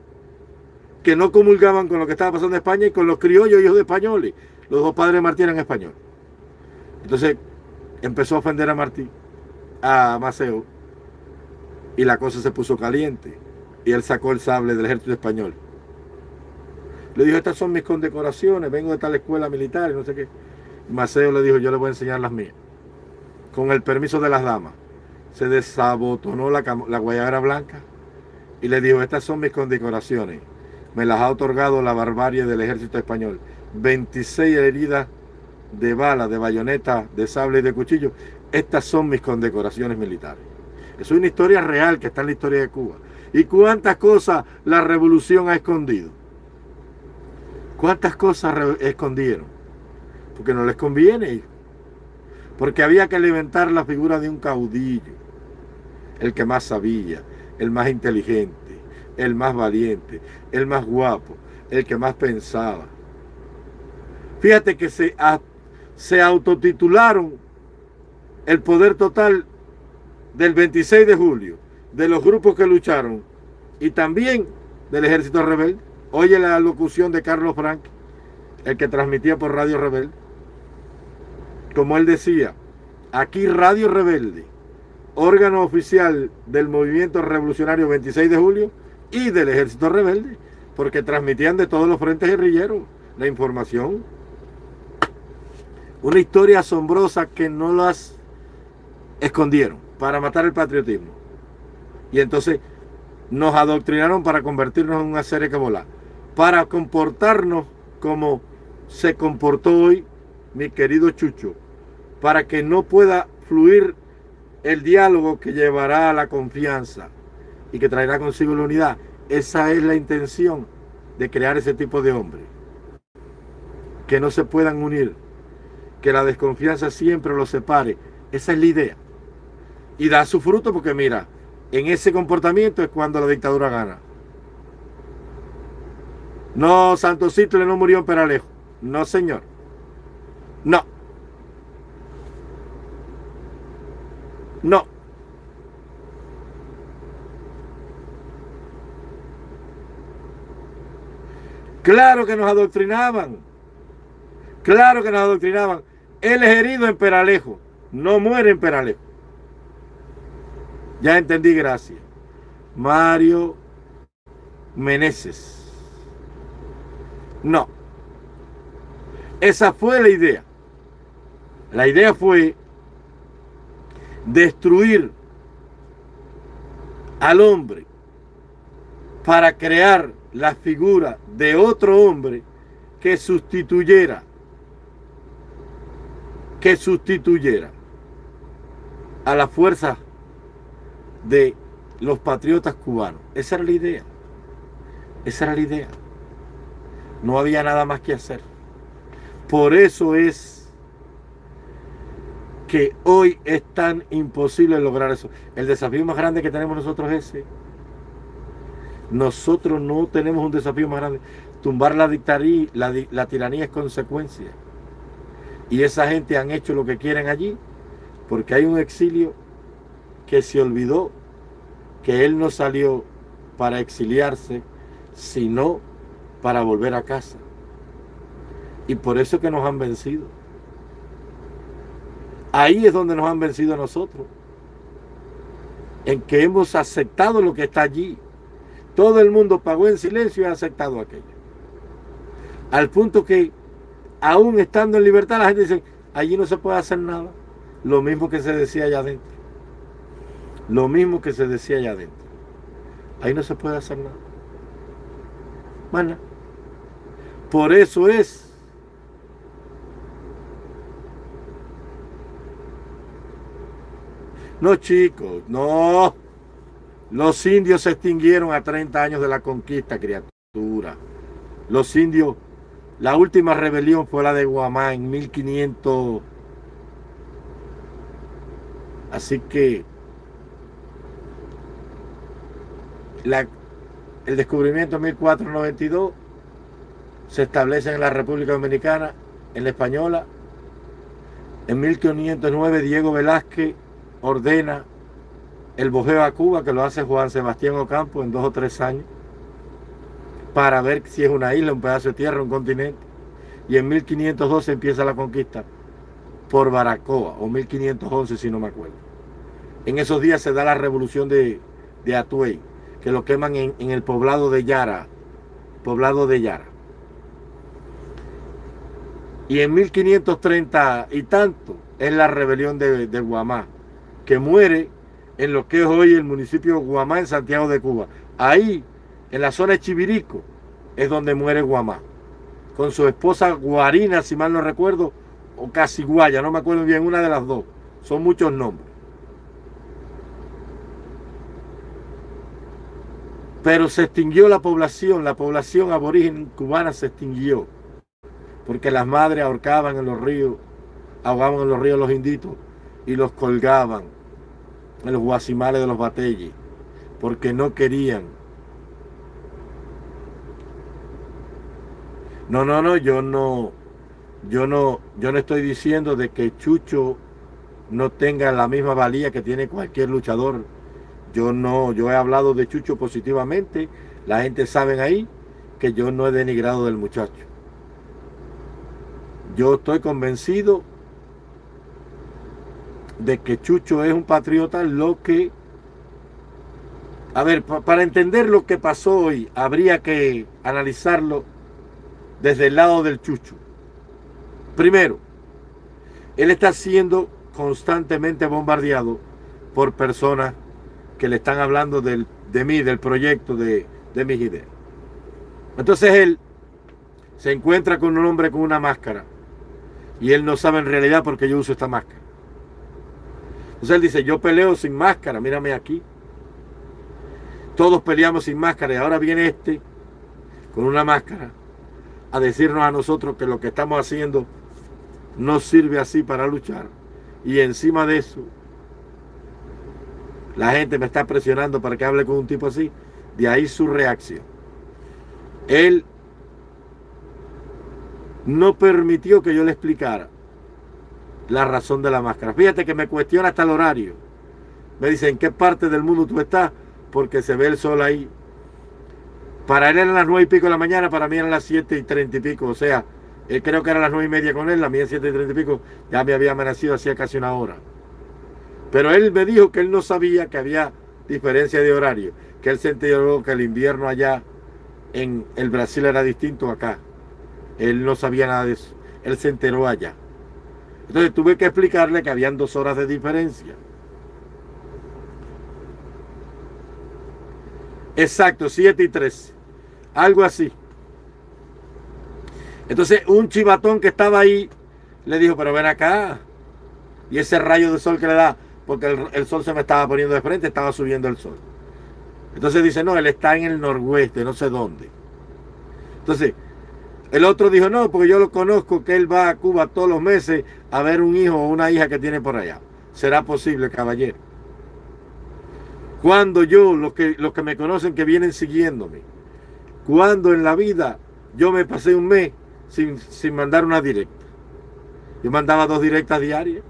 que no comulgaban con lo que estaba pasando en España, y con los criollos hijos de españoles. Los dos padres de Martí eran españoles. Entonces, empezó a ofender a Martí, a Maceo, y la cosa se puso caliente. Y él sacó el sable del ejército español. Le dijo, estas son mis condecoraciones, vengo de tal escuela militar y no sé qué. Maceo le dijo, yo le voy a enseñar las mías. Con el permiso de las damas. Se desabotonó la, la guayabera blanca y le dijo, estas son mis condecoraciones. Me las ha otorgado la barbarie del ejército español. 26 heridas de bala, de bayoneta, de sable y de cuchillo. Estas son mis condecoraciones militares. Es una historia real que está en la historia de Cuba. ¿Y cuántas cosas la revolución ha escondido? ¿Cuántas cosas escondieron? Porque no les conviene. Porque había que alimentar la figura de un caudillo. El que más sabía, el más inteligente, el más valiente, el más guapo, el que más pensaba. Fíjate que se se autotitularon el poder total del 26 de julio, de los grupos que lucharon y también del ejército rebelde. Oye la locución de Carlos Frank, el que transmitía por Radio Rebelde. Como él decía, aquí Radio Rebelde, órgano oficial del movimiento revolucionario 26 de julio y del ejército rebelde, porque transmitían de todos los frentes guerrilleros la información una historia asombrosa que no las escondieron para matar el patriotismo. Y entonces nos adoctrinaron para convertirnos en una serie que. Para comportarnos como se comportó hoy mi querido Chucho. Para que no pueda fluir el diálogo que llevará a la confianza y que traerá consigo la unidad. Esa es la intención de crear ese tipo de hombres. Que no se puedan unir que la desconfianza siempre los separe. Esa es la idea. Y da su fruto porque mira, en ese comportamiento es cuando la dictadura gana. No, Santo Citle no murió en Peralejo. No, señor. No. No. Claro que nos adoctrinaban. Claro que nos adoctrinaban. Él es herido en Peralejo, no muere en Peralejo. Ya entendí, gracias. Mario Meneses. No. Esa fue la idea. La idea fue destruir al hombre para crear la figura de otro hombre que sustituyera que sustituyera a la fuerza de los patriotas cubanos. Esa era la idea. Esa era la idea. No había nada más que hacer. Por eso es que hoy es tan imposible lograr eso. El desafío más grande que tenemos nosotros es ese. Nosotros no tenemos un desafío más grande. Tumbar la, dictaría, la, la tiranía es consecuencia. Y esa gente han hecho lo que quieren allí porque hay un exilio que se olvidó que él no salió para exiliarse, sino para volver a casa. Y por eso que nos han vencido. Ahí es donde nos han vencido a nosotros. En que hemos aceptado lo que está allí. Todo el mundo pagó en silencio y ha aceptado aquello. Al punto que, aún estando en libertad, la gente dice, allí no se puede hacer nada. Lo mismo que se decía allá adentro. Lo mismo que se decía allá adentro. Ahí no se puede hacer nada. Bueno, por eso es No, chicos, no. Los indios se extinguieron a 30 años de la conquista, criatura. Los indios, la última rebelión fue la de Guamá en 1500. Así que el descubrimiento en 1492 se establece en la República Dominicana, en la Española. En 1509 Diego Velázquez ordena el bojeo a Cuba, que lo hace Juan Sebastián Ocampo en dos o tres años, para ver si es una isla, un pedazo de tierra, un continente. Y en 1512 empieza la conquista por Baracoa, o 1511 si no me acuerdo. En esos días se da la revolución de, de Atuey, que lo queman en, el poblado de Yara, poblado de Yara. Y en 1530 y tanto es la rebelión de, de Guamá, que muere en lo que es hoy el municipio de Guamá en Santiago de Cuba. Ahí, en la zona de Chivirico, es donde muere Guamá. Con su esposa Guarina, si mal no recuerdo, o Casiguaya, no me acuerdo bien, una de las dos. Son muchos nombres. Pero se extinguió la población, la población aborigen cubana se extinguió. Porque las madres ahorcaban en los ríos, ahogaban en los ríos los inditos y los colgaban los guasimales de los batelles, porque no querían. No, no, no, yo no, yo no, yo no estoy diciendo de que Chucho no tenga la misma valía que tiene cualquier luchador. Yo no, yo he hablado de Chucho positivamente. La gente sabe ahí que yo no he denigrado del muchacho. Yo estoy convencido de que Chucho es un patriota, lo que... A ver, para entender lo que pasó hoy, habría que analizarlo desde el lado del Chucho. Primero, él está siendo constantemente bombardeado por personas que le están hablando del, de mí, del proyecto, de, de mis ideas. Entonces él se encuentra con un hombre con una máscara y él no sabe en realidad por qué yo uso esta máscara. Entonces él dice, yo peleo sin máscara, mírame aquí. Todos peleamos sin máscara y ahora viene este con una máscara a decirnos a nosotros que lo que estamos haciendo no sirve así para luchar. Y encima de eso, la gente me está presionando para que hable con un tipo así. De ahí su reacción. Él no permitió que yo le explicara la razón de la máscara. Fíjate que me cuestiona hasta el horario. Me dice, ¿en qué parte del mundo tú estás? Porque se ve el sol ahí. Para él eran las nueve y pico de la mañana, para mí eran las siete y treinta y pico. O sea, él creo que eran las nueve y media con él, la mía siete y treinta y pico. Ya me había amanecido hacía casi una hora. Pero él me dijo que él no sabía que había diferencia de horario. Que él se enteró que el invierno allá en el Brasil era distinto acá. Él no sabía nada de eso. Él se enteró allá. Entonces tuve que explicarle que habían dos horas de diferencia. Exacto, 7 y 13. Algo así. Entonces un chivatón que estaba ahí le dijo, pero ven acá. Y ese rayo de sol que le da, porque el, sol se me estaba poniendo de frente, estaba subiendo el sol. Entonces dice, no, él está en el noroeste, no sé dónde. Entonces, el otro dijo, no, porque yo lo conozco, que él va a Cuba todos los meses a ver un hijo o una hija que tiene por allá. ¿Será posible, caballero? Cuando yo, los que, los que me conocen, que vienen siguiéndome, cuando en la vida yo me pasé un mes sin, sin mandar una directa. Yo mandaba dos directas diarias.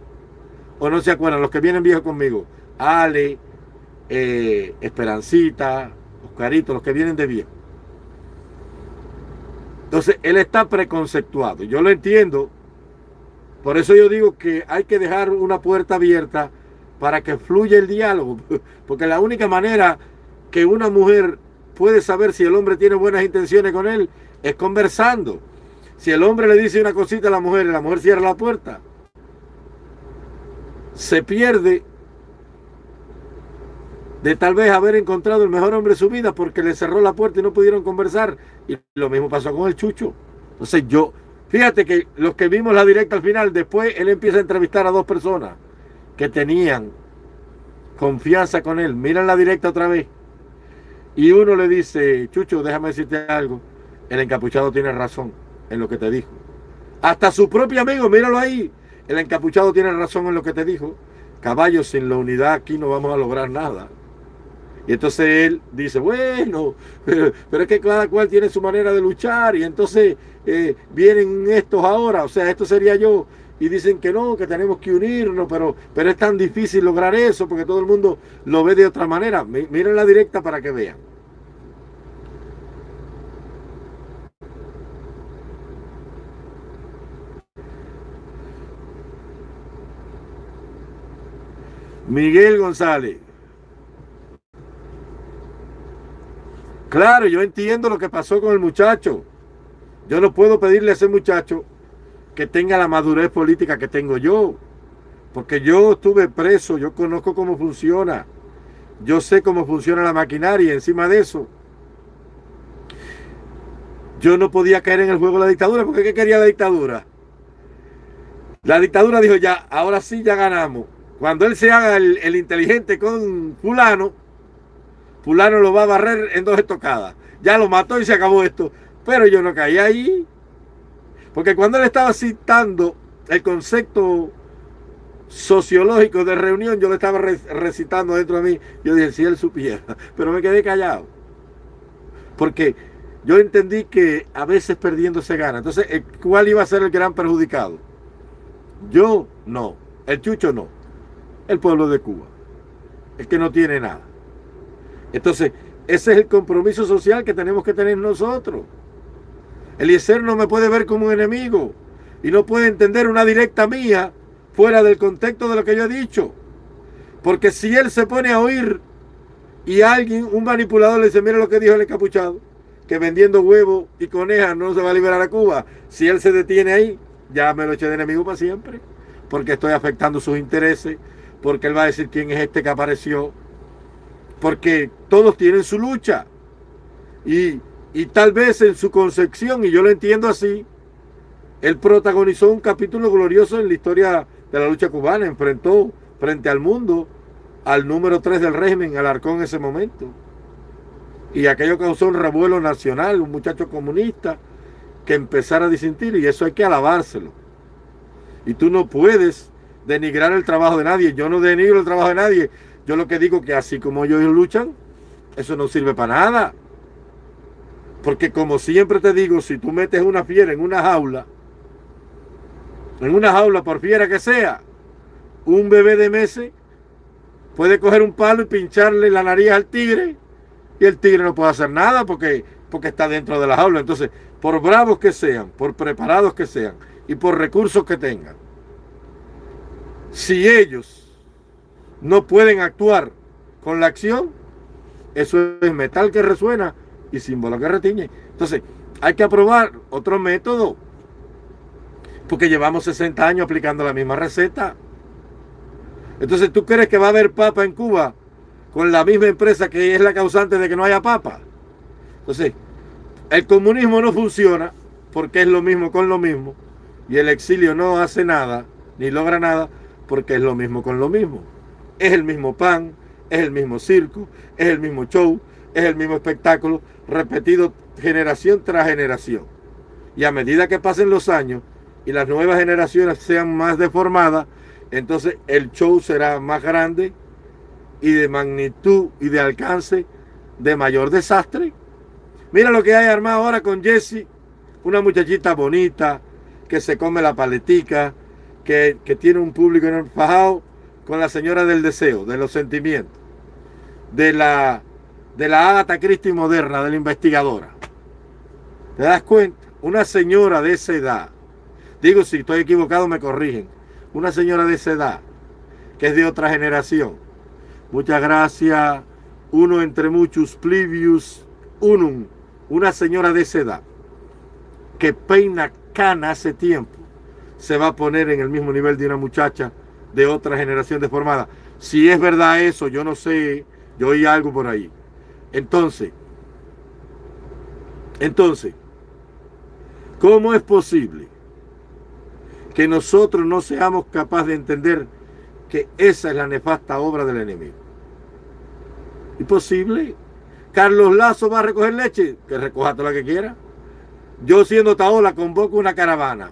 O no se acuerdan, los que vienen viejos conmigo. Ale, eh, Esperancita, Oscarito, los que vienen de viejo. Entonces, él está preconceptuado. Yo lo entiendo. Por eso yo digo que hay que dejar una puerta abierta para que fluya el diálogo. Porque la única manera que una mujer puede saber si el hombre tiene buenas intenciones con él es conversando. Si el hombre le dice una cosita a la mujer y la mujer cierra la puerta, se pierde de tal vez haber encontrado el mejor hombre de su vida porque le cerró la puerta y no pudieron conversar. Y lo mismo pasó con el Chucho. Entonces yo, fíjate que los que vimos la directa al final, después él empieza a entrevistar a dos personas que tenían confianza con él. Miran la directa otra vez. Y uno le dice, Chucho, déjame decirte algo. El encapuchado tiene razón en lo que te dijo. Hasta su propio amigo, míralo ahí. El encapuchado tiene razón en lo que te dijo. Caballo, sin la unidad aquí no vamos a lograr nada. Y entonces él dice, bueno, pero, es que cada cual tiene su manera de luchar y entonces eh, vienen estos ahora, o sea, esto sería yo. Y dicen que no, que tenemos que unirnos, pero, pero es tan difícil lograr eso porque todo el mundo lo ve de otra manera. Miren la directa para que vean. Miguel González. Claro, yo entiendo lo que pasó con el muchacho. Yo no puedo pedirle a ese muchacho que tenga la madurez política que tengo yo. Porque yo estuve preso, yo conozco cómo funciona. Yo sé cómo funciona la maquinaria. Encima de eso, yo no podía caer en el juego de la dictadura. porque ¿qué quería la dictadura? La dictadura dijo ya, ahora sí ya ganamos. Cuando él se haga el, inteligente con fulano, fulano lo va a barrer en dos estocadas. Ya lo mató y se acabó esto. Pero yo no caí ahí. Porque cuando él estaba citando el concepto sociológico de reunión, yo le estaba recitando dentro de mí. Yo dije, si él supiera. Pero me quedé callado. Porque yo entendí que a veces perdiendo se gana. Entonces, ¿cuál iba a ser el gran perjudicado? Yo no. El chucho no el pueblo de Cuba, el que no tiene nada. Entonces, ese es el compromiso social que tenemos que tener nosotros. Eliezer no me puede ver como un enemigo y no puede entender una directa mía fuera del contexto de lo que yo he dicho. Porque si él se pone a oír y alguien, un manipulador, le dice, mira lo que dijo el encapuchado, que vendiendo huevos y conejas no se va a liberar a Cuba. Si él se detiene ahí, ya me lo eché de enemigo para siempre, porque estoy afectando sus intereses, porque él va a decir quién es este que apareció, porque todos tienen su lucha. Y, tal vez en su concepción, y yo lo entiendo así, él protagonizó un capítulo glorioso en la historia de la lucha cubana, enfrentó frente al mundo al número 3 del régimen, al arcón en ese momento. Y aquello causó un revuelo nacional, un muchacho comunista que empezara a disentir, y eso hay que alabárselo. Y tú no puedes denigrar el trabajo de nadie. Yo no denigro el trabajo de nadie. Yo lo que digo que así como ellos luchan, eso no sirve para nada. Porque como siempre te digo, si tú metes una fiera en una jaula, en una jaula por fiera que sea, un bebé de meses puede coger un palo y pincharle la nariz al tigre y el tigre no puede hacer nada porque, porque está dentro de la jaula. Entonces, por bravos que sean, por preparados que sean y por recursos que tengan, si ellos no pueden actuar con la acción, eso es metal que resuena y símbolo que retiñe. Entonces, hay que aprobar otro método, porque llevamos 60 años aplicando la misma receta. Entonces, ¿tú crees que va a haber papa en Cuba con la misma empresa que es la causante de que no haya papa? Entonces, el comunismo no funciona porque es lo mismo con lo mismo y el exilio no hace nada ni logra nada porque es lo mismo con lo mismo. Es el mismo pan, es el mismo circo, es el mismo show, es el mismo espectáculo repetido generación tras generación. Y a medida que pasen los años y las nuevas generaciones sean más deformadas, entonces el show será más grande y de magnitud y de alcance de mayor desastre. Mira lo que hay armado ahora con Jessie, una muchachita bonita que se come la paletica, que, tiene un público en fajado con la señora del deseo, de los sentimientos, de la, de la Agatha Christie moderna, de la investigadora. ¿Te das cuenta? Una señora de esa edad, digo si estoy equivocado me corrigen, una señora de esa edad, que es de otra generación. Muchas gracias, uno entre muchos, plivius unum, una señora de esa edad, que peina cana hace tiempo, se va a poner en el mismo nivel de una muchacha de otra generación deformada. Si es verdad eso, yo no sé, yo oí algo por ahí. Entonces, entonces, ¿cómo es posible que nosotros no seamos capaces de entender que esa es la nefasta obra del enemigo? Imposible. Carlos Lazo va a recoger leche, que recoja toda la que quiera. Yo siendo Taola convoco una caravana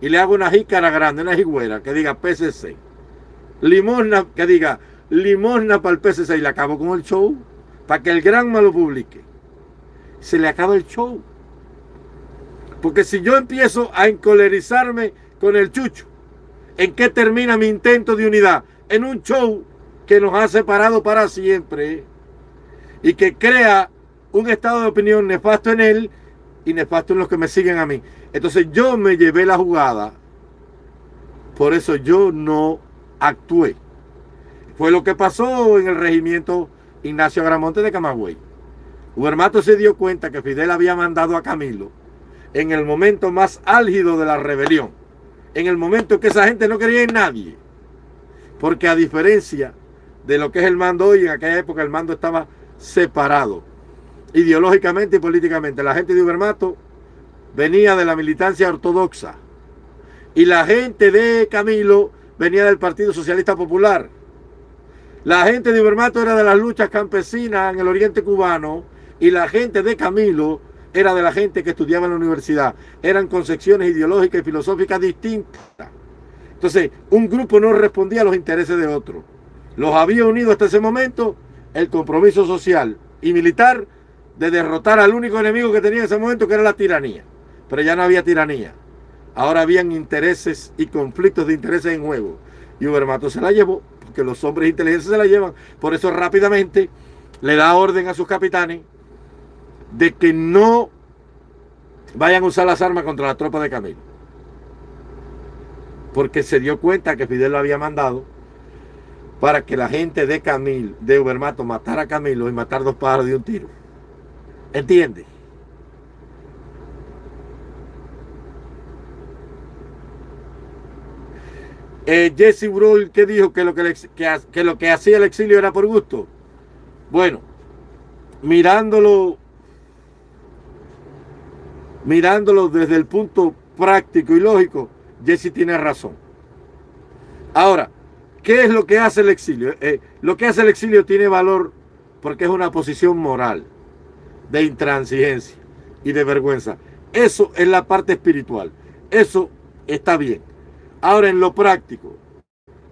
y le hago una jícara grande, una jigüera que diga PCC. Limosna, que diga limosna para el PCC y le acabo con el show para que el Granma lo publique. Se le acaba el show. Porque si yo empiezo a encolerizarme con el chucho, ¿en qué termina mi intento de unidad? En un show que nos ha separado para siempre y que crea un estado de opinión nefasto en él y nefasto en los que me siguen a mí. Entonces yo me llevé la jugada, por eso yo no actué. Fue lo que pasó en el regimiento Ignacio Gramonte de Camagüey. Hubermato se dio cuenta que Fidel había mandado a Camilo en el momento más álgido de la rebelión, en el momento que esa gente no quería en nadie, porque a diferencia de lo que es el mando hoy, en aquella época el mando estaba separado, ideológicamente y políticamente. La gente de Hubermato venía de la militancia ortodoxa y la gente de Camilo venía del Partido Socialista Popular. La gente de Ibermato era de las luchas campesinas en el oriente cubano y la gente de Camilo era de la gente que estudiaba en la universidad. Eran concepciones ideológicas y filosóficas distintas. Entonces, un grupo no respondía a los intereses de otro. Los había unido hasta ese momento el compromiso social y militar de derrotar al único enemigo que tenía en ese momento, que era la tiranía. Pero ya no había tiranía. Ahora habían intereses y conflictos de intereses en juego. Y Ubermato se la llevó que los hombres de inteligencia se la llevan. Por eso rápidamente le da orden a sus capitanes de que no vayan a usar las armas contra la tropa de Camilo. Porque se dio cuenta que Fidel lo había mandado para que la gente de Camilo, de Ubermato, matara a Camilo y matar dos pájaros de un tiro. ¿Entiende? Eh, Jesse Brull, ¿qué dijo? Que lo que, que, lo que hacía el exilio era por gusto. Bueno, mirándolo, mirándolo desde el punto práctico y lógico, Jesse tiene razón. Ahora, ¿qué es lo que hace el exilio? Eh, lo que hace el exilio tiene valor porque es una posición moral, de intransigencia y de vergüenza. Eso es la parte espiritual. Eso está bien. Ahora, en lo práctico,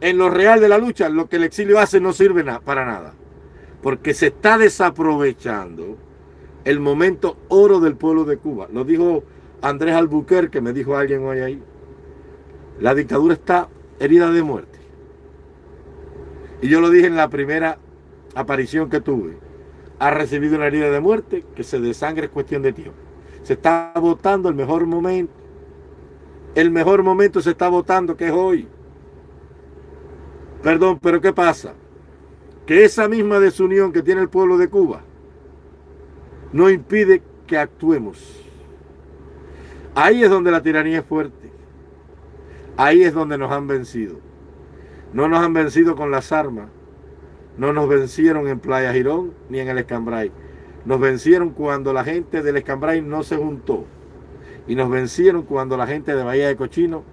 en lo real de la lucha, lo que el exilio hace no sirve para nada. Porque se está desaprovechando el momento oro del pueblo de Cuba. Lo dijo Andrés Albuquerque, me dijo alguien hoy ahí. La dictadura está herida de muerte. Y yo lo dije en la primera aparición que tuve. Ha recibido una herida de muerte que se desangre es cuestión de tiempo. Se está votando el mejor momento el mejor momento se está votando, que es hoy. Perdón, pero ¿qué pasa? Que esa misma desunión que tiene el pueblo de Cuba no impide que actuemos. Ahí es donde la tiranía es fuerte. Ahí es donde nos han vencido. No nos han vencido con las armas. No nos vencieron en Playa Girón ni en el Escambray. Nos vencieron cuando la gente del Escambray no se juntó y nos vencieron cuando la gente de Bahía de Cochino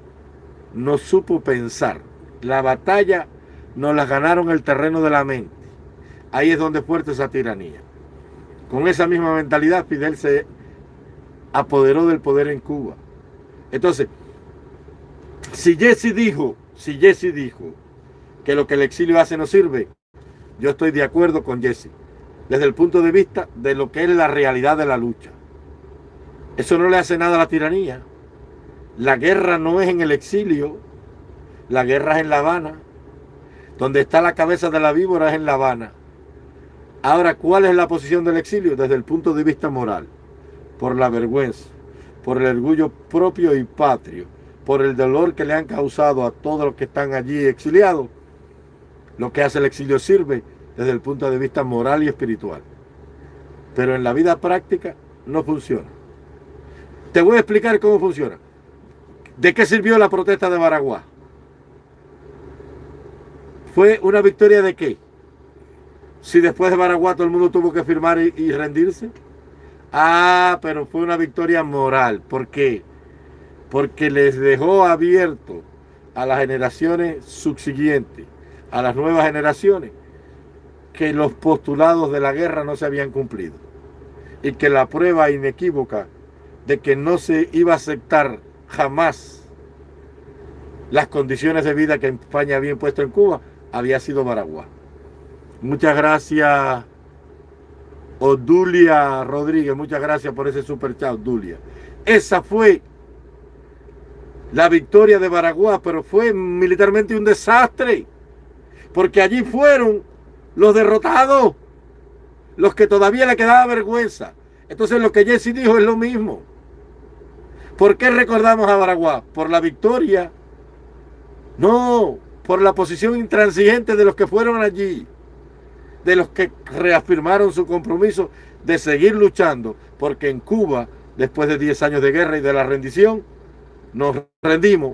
no supo pensar. La batalla nos la ganaron el terreno de la mente. Ahí es donde fuerte esa tiranía. Con esa misma mentalidad, Fidel se apoderó del poder en Cuba. Entonces, si Jesse dijo, si Jesse dijo que lo que el exilio hace no sirve, yo estoy de acuerdo con Jesse, desde el punto de vista de lo que es la realidad de la lucha. Eso no le hace nada a la tiranía. La guerra no es en el exilio, la guerra es en La Habana. Donde está la cabeza de la víbora es en La Habana. Ahora, ¿cuál es la posición del exilio? Desde el punto de vista moral, por la vergüenza, por el orgullo propio y patrio, por el dolor que le han causado a todos los que están allí exiliados. Lo que hace el exilio sirve desde el punto de vista moral y espiritual. Pero en la vida práctica no funciona. Te voy a explicar cómo funciona. ¿De qué sirvió la protesta de Baraguá? ¿Fue una victoria de qué? Si después de Baraguá todo el mundo tuvo que firmar y, rendirse. Ah, pero fue una victoria moral. ¿Por qué? Porque les dejó abierto a las generaciones subsiguientes, a las nuevas generaciones, que los postulados de la guerra no se habían cumplido. Y que la prueba inequívoca de que no se iba a aceptar jamás las condiciones de vida que España había impuesto en Cuba había sido Baraguá. Muchas gracias, Odulia Rodríguez. Muchas gracias por ese super chat, Odulia. Esa fue la victoria de Baraguá, pero fue militarmente un desastre. Porque allí fueron los derrotados, los que todavía le quedaba vergüenza. Entonces lo que Jesse dijo es lo mismo. ¿Por qué recordamos a Baraguá? Por la victoria. No, por la posición intransigente de los que fueron allí, de los que reafirmaron su compromiso de seguir luchando, porque en Cuba, después de 10 años de guerra y de la rendición, nos rendimos,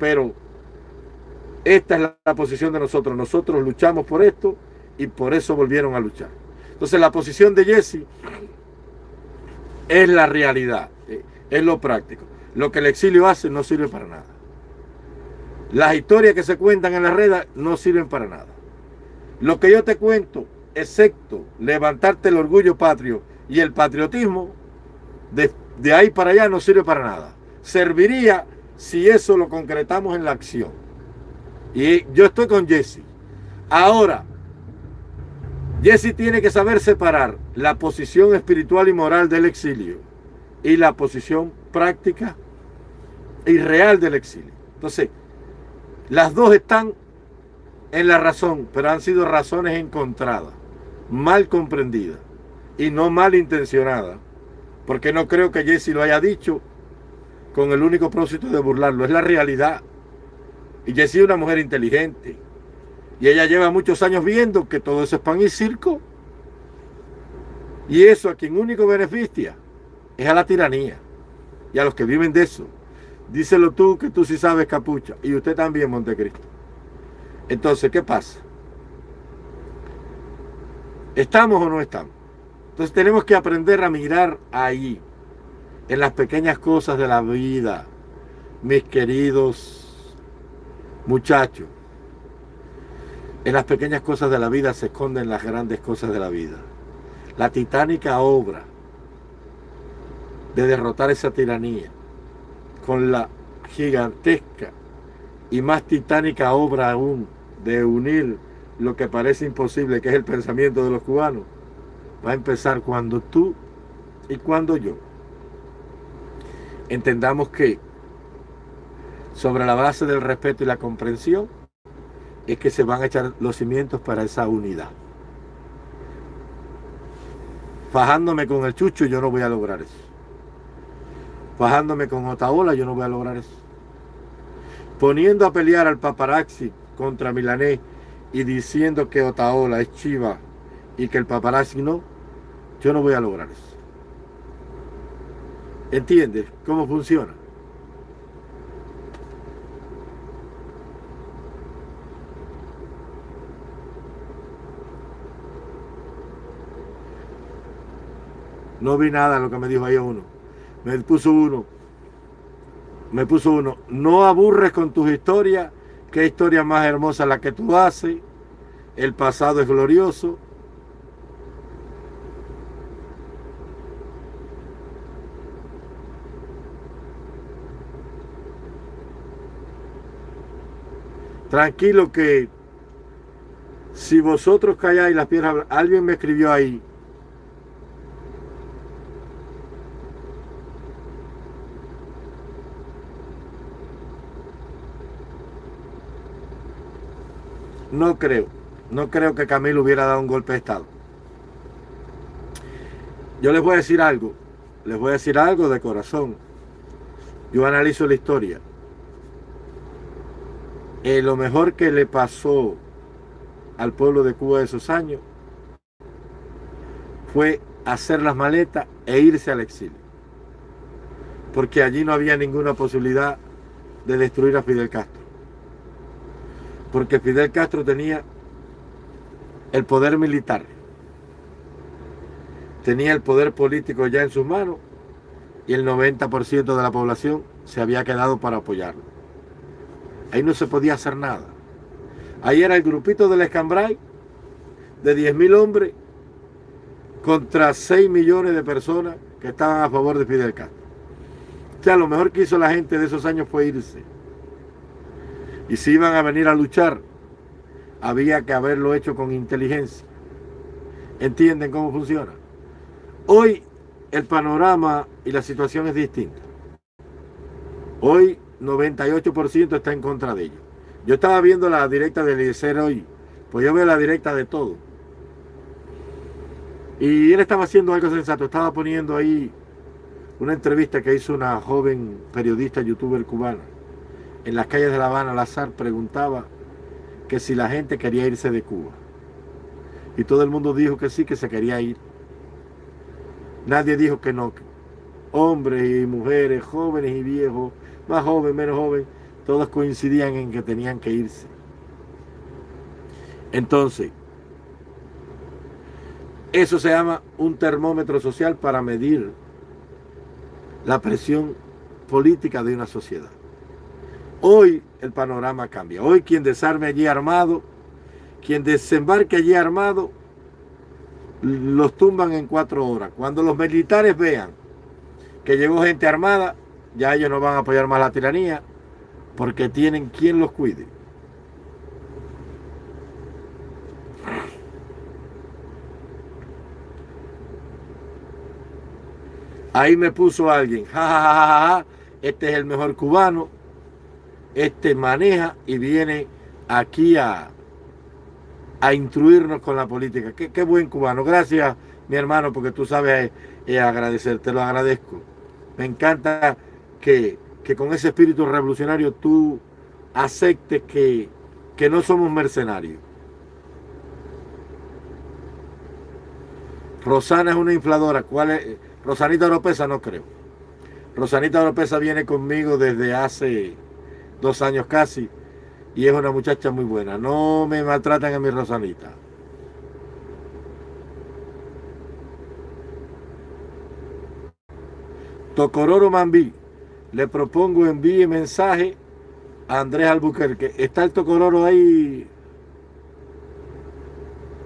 pero esta es la, posición de nosotros. Nosotros luchamos por esto y por eso volvieron a luchar. Entonces la posición de Jesse es la realidad, es lo práctico. Lo que el exilio hace no sirve para nada. Las historias que se cuentan en la red no sirven para nada. Lo que yo te cuento, excepto levantarte el orgullo patrio y el patriotismo, de, de ahí para allá no sirve para nada. Serviría si eso lo concretamos en la acción. Y yo estoy con Jesse. Ahora, Jesse tiene que saber separar la posición espiritual y moral del exilio y la posición práctica y real del exilio. Entonces, las dos están en la razón, pero han sido razones encontradas, mal comprendidas y no mal intencionadas, porque no creo que Jesse lo haya dicho con el único propósito de burlarlo, es la realidad. Y Jessie es una mujer inteligente. Y ella lleva muchos años viendo que todo eso es pan y circo. Y eso a quien único beneficia es a la tiranía y a los que viven de eso. Díselo tú que tú sí sabes capucha y usted también Montecristo. Entonces, ¿qué pasa? ¿Estamos o no estamos? Entonces tenemos que aprender a mirar ahí, en las pequeñas cosas de la vida, mis queridos muchachos. En las pequeñas cosas de la vida se esconden las grandes cosas de la vida. La titánica obra de derrotar esa tiranía con la gigantesca y más titánica obra aún de unir lo que parece imposible, que es el pensamiento de los cubanos, va a empezar cuando tú y cuando yo entendamos que sobre la base del respeto y la comprensión es que se van a echar los cimientos para esa unidad. Fajándome con el chucho yo no voy a lograr eso bajándome con Otaola, yo no voy a lograr eso. Poniendo a pelear al paparazzi contra Milanés y diciendo que Otaola es chiva y que el paparazzi no, yo no voy a lograr eso. ¿Entiendes cómo funciona? No vi nada de lo que me dijo ahí uno. Me puso uno. Me puso uno. No aburres con tus historias. Qué historia más hermosa la que tú haces. El pasado es glorioso. Tranquilo que si vosotros calláis las piedras, alguien me escribió ahí, No creo, no creo que Camilo hubiera dado un golpe de Estado. Yo les voy a decir algo, les voy a decir algo de corazón. Yo analizo la historia. Eh, lo mejor que le pasó al pueblo de Cuba de esos años fue hacer las maletas e irse al exilio. Porque allí no había ninguna posibilidad de destruir a Fidel Castro. Porque Fidel Castro tenía el poder militar, tenía el poder político ya en sus manos y el 90% de la población se había quedado para apoyarlo. Ahí no se podía hacer nada. Ahí era el grupito del Escambray de 10.000 hombres contra 6 millones de personas que estaban a favor de Fidel Castro. O sea, lo mejor que hizo la gente de esos años fue irse. Y si iban a venir a luchar, había que haberlo hecho con inteligencia. ¿Entienden cómo funciona? Hoy el panorama y la situación es distinta. Hoy 98% está en contra de ellos. Yo estaba viendo la directa de Eliezer hoy, pues yo veo la directa de todo. Y él estaba haciendo algo sensato, estaba poniendo ahí una entrevista que hizo una joven periodista, youtuber cubana. En las calles de La Habana, al preguntaba que si la gente quería irse de Cuba. Y todo el mundo dijo que sí, que se quería ir. Nadie dijo que no. Hombres y mujeres, jóvenes y viejos, más jóvenes, menos jóvenes, todos coincidían en que tenían que irse. Entonces, eso se llama un termómetro social para medir la presión política de una sociedad. Hoy el panorama cambia. Hoy quien desarme allí armado, quien desembarque allí armado, los tumban en cuatro horas. Cuando los militares vean que llegó gente armada, ya ellos no van a apoyar más la tiranía, porque tienen quien los cuide. Ahí me puso alguien, ja, este es el mejor cubano, este maneja y viene aquí a, a instruirnos con la política. Qué, buen cubano. Gracias, mi hermano, porque tú sabes eh, agradecer, te lo agradezco. Me encanta que que con ese espíritu revolucionario tú aceptes que, que no somos mercenarios. Rosana es una infladora. ¿Cuál es? Rosanita Oropesa no creo. Rosanita Oropesa viene conmigo desde hace dos años casi y es una muchacha muy buena. No me maltratan a mi Rosanita. Tocororo Mambí le propongo envíe mensaje a Andrés Albuquerque. Está el Tocororo ahí,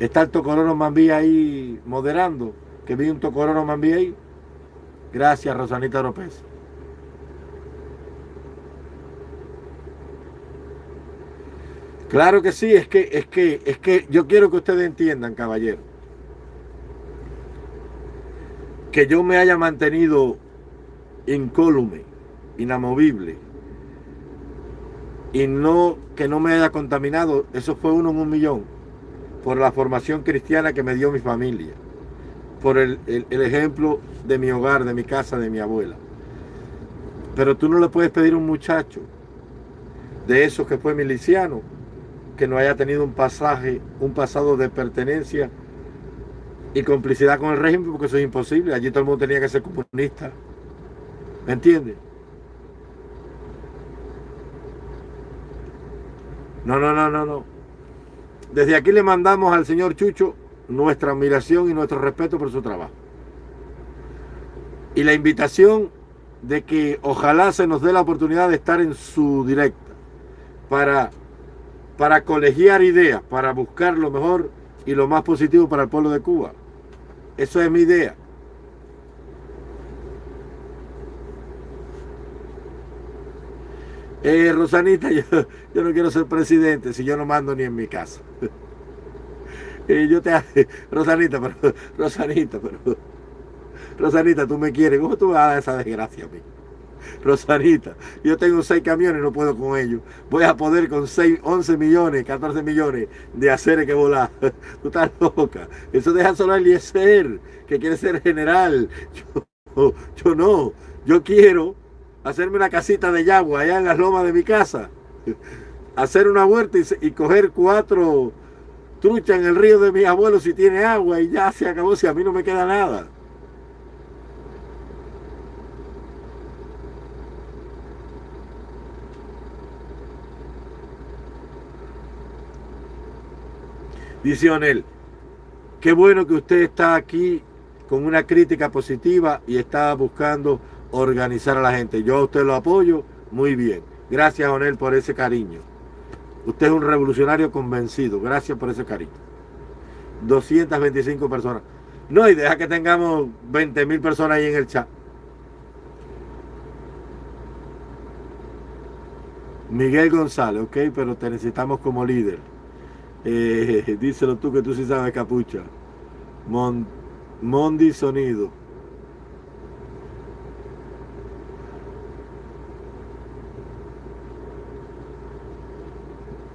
está el Tocororo Mambí ahí moderando, que vi un Tocororo Mambí ahí. Gracias, Rosanita López. Claro que sí, es que, es que, es que yo quiero que ustedes entiendan, caballero, que yo me haya mantenido incólume inamovible y no que no me haya contaminado, eso fue uno en un millón, por la formación cristiana que me dio mi familia, por el, el ejemplo de mi hogar, de mi casa, de mi abuela. Pero tú no le puedes pedir a un muchacho de esos que fue miliciano, que no haya tenido un pasaje, un pasado de pertenencia y complicidad con el régimen, porque eso es imposible. Allí todo el mundo tenía que ser comunista. ¿Me entiendes? No, no, no, no, no. Desde aquí le mandamos al señor Chucho nuestra admiración y nuestro respeto por su trabajo. Y la invitación de que ojalá se nos dé la oportunidad de estar en su directa para, para colegiar ideas, para buscar lo mejor y lo más positivo para el pueblo de Cuba. Eso es mi idea. Eh, Rosanita, yo, no quiero ser presidente si yo no mando ni en mi casa. eh, yo te Rosanita, pero Rosanita, pero Rosanita, tú me quieres, ¿cómo tú vas a dar esa desgracia a mí? Rosanita, yo tengo seis camiones no puedo con ellos. Voy a poder con 6, 11 millones, 14 millones de hacer que volar. Tú estás loca. Eso deja solo a Eliezer, que quiere ser general. Yo, no. Yo quiero hacerme una casita de yagua allá en las lomas de mi casa. Hacer una huerta y, coger cuatro truchas en el río de mi abuelo si tiene agua y ya se acabó si a mí no me queda nada. Dice Onel, qué bueno que usted está aquí con una crítica positiva y está buscando organizar a la gente. Yo a usted lo apoyo muy bien. Gracias, Onel, por ese cariño. Usted es un revolucionario convencido. Gracias por ese cariño. 225 personas. No, y deja que tengamos 20 mil personas ahí en el chat. Miguel González, ok, pero te necesitamos como líder. Eh, díselo tú que tú sí sabes capucha. Mondi Sonido.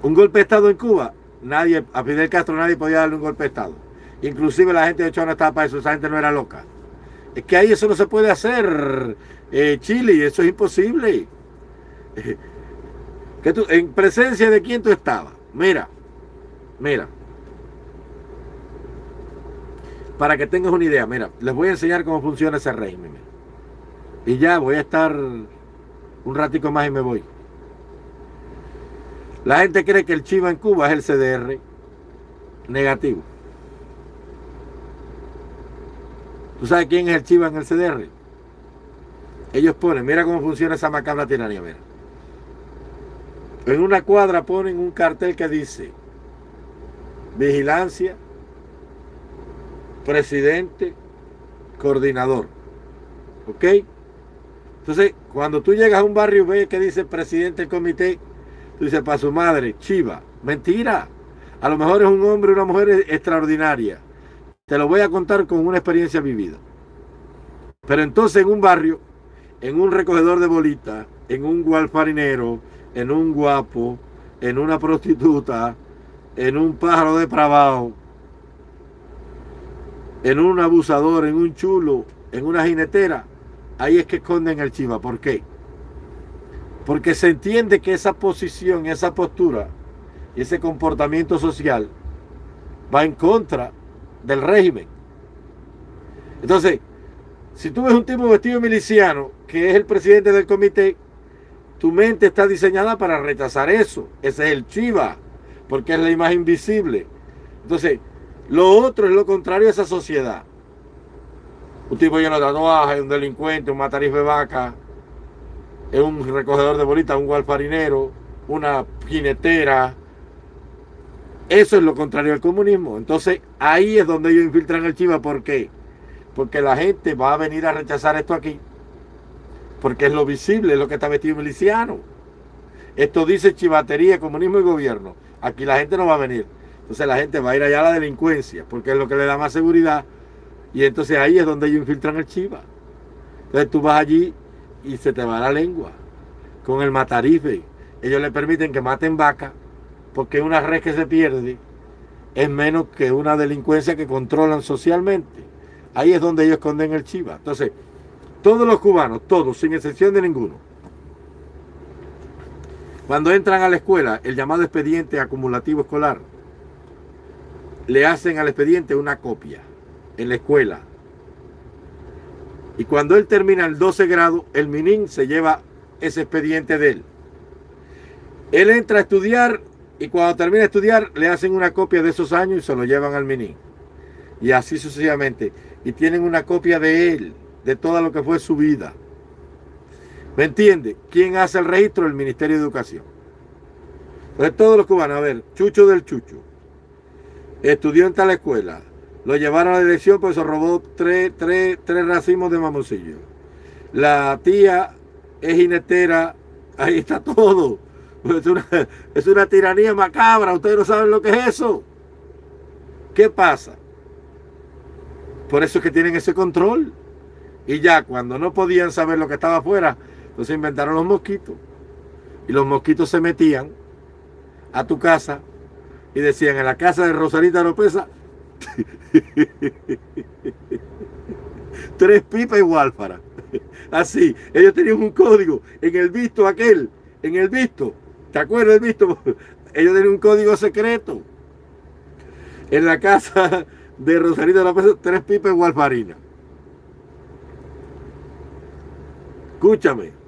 Un golpe de Estado en Cuba. Nadie, a Fidel Castro nadie podía darle un golpe de Estado. Inclusive la gente de Chona estaba para eso, esa gente no era loca. Es que ahí eso no se puede hacer, eh, Chile, eso es imposible. que tú, ¿En presencia de quién tú estabas? Mira, Mira. Para que tengas una idea, mira, les voy a enseñar cómo funciona ese régimen. Y ya voy a estar un ratico más y me voy. La gente cree que el Chiva en Cuba es el CDR negativo. ¿Tú sabes quién es el Chiva en el CDR? Ellos ponen, mira cómo funciona esa macabra tiranía. En una cuadra ponen un cartel que dice vigilancia, presidente, coordinador. ¿Ok? Entonces, cuando tú llegas a un barrio, ves que dice presidente del comité, tú dices, para su madre, chiva. Mentira. A lo mejor es un hombre o una mujer extraordinaria. Te lo voy a contar con una experiencia vivida. Pero entonces en un barrio, en un recogedor de bolitas, en un gualfarinero, en un guapo, en una prostituta, en un pájaro depravado, en un abusador, en un chulo, en una jinetera, ahí es que esconden el chiva. ¿Por qué? Porque se entiende que esa posición, esa postura ese comportamiento social va en contra del régimen. Entonces, si tú ves un tipo vestido miliciano, que es el presidente del comité, tu mente está diseñada para rechazar eso. Ese es el chiva porque es la imagen visible. Entonces, lo otro es lo contrario a esa sociedad. Un tipo lleno de tatuajes, un delincuente, un matarife de vaca, es un recogedor de bolitas, un gualfarinero, una jinetera. Eso es lo contrario al comunismo. Entonces, ahí es donde ellos infiltran el chiva. ¿Por qué? Porque la gente va a venir a rechazar esto aquí. Porque es lo visible, es lo que está vestido miliciano. Esto dice chivatería, comunismo y gobierno. Aquí la gente no va a venir. Entonces la gente va a ir allá a la delincuencia, porque es lo que le da más seguridad. Y entonces ahí es donde ellos infiltran el chiva. Entonces tú vas allí y se te va la lengua. Con el matarife. Ellos le permiten que maten vaca, porque una red que se pierde es menos que una delincuencia que controlan socialmente. Ahí es donde ellos esconden el chiva. Entonces, todos los cubanos, todos, sin excepción de ninguno, cuando entran a la escuela, el llamado expediente acumulativo escolar, le hacen al expediente una copia en la escuela. Y cuando él termina el 12 grado, el MININ se lleva ese expediente de él. Él entra a estudiar y cuando termina de estudiar le hacen una copia de esos años y se lo llevan al MININ. Y así sucesivamente. Y tienen una copia de él, de todo lo que fue su vida. ¿Me entiende? ¿Quién hace el registro? El Ministerio de Educación. Entonces todos los cubanos, a ver, Chucho del Chucho, estudió en tal escuela, lo llevaron a la dirección pues se robó tres, tres, tres racimos de mamoncillo. La tía es jinetera Ahí está todo. Es una, es una tiranía macabra. Ustedes no saben lo que es eso. ¿Qué pasa? Por eso es que tienen ese control. Y ya cuando no podían saber lo que estaba afuera, entonces inventaron los mosquitos. Y los mosquitos se metían a tu casa y decían, en la casa de Rosarita Lopeza, tres pipas y para Así, ellos tenían un código en el visto aquel, en el visto, ¿te acuerdas del visto? Ellos tenían un código secreto. En la casa de Rosarita Lopeza, tres pipas y Walfarina. Escúchame.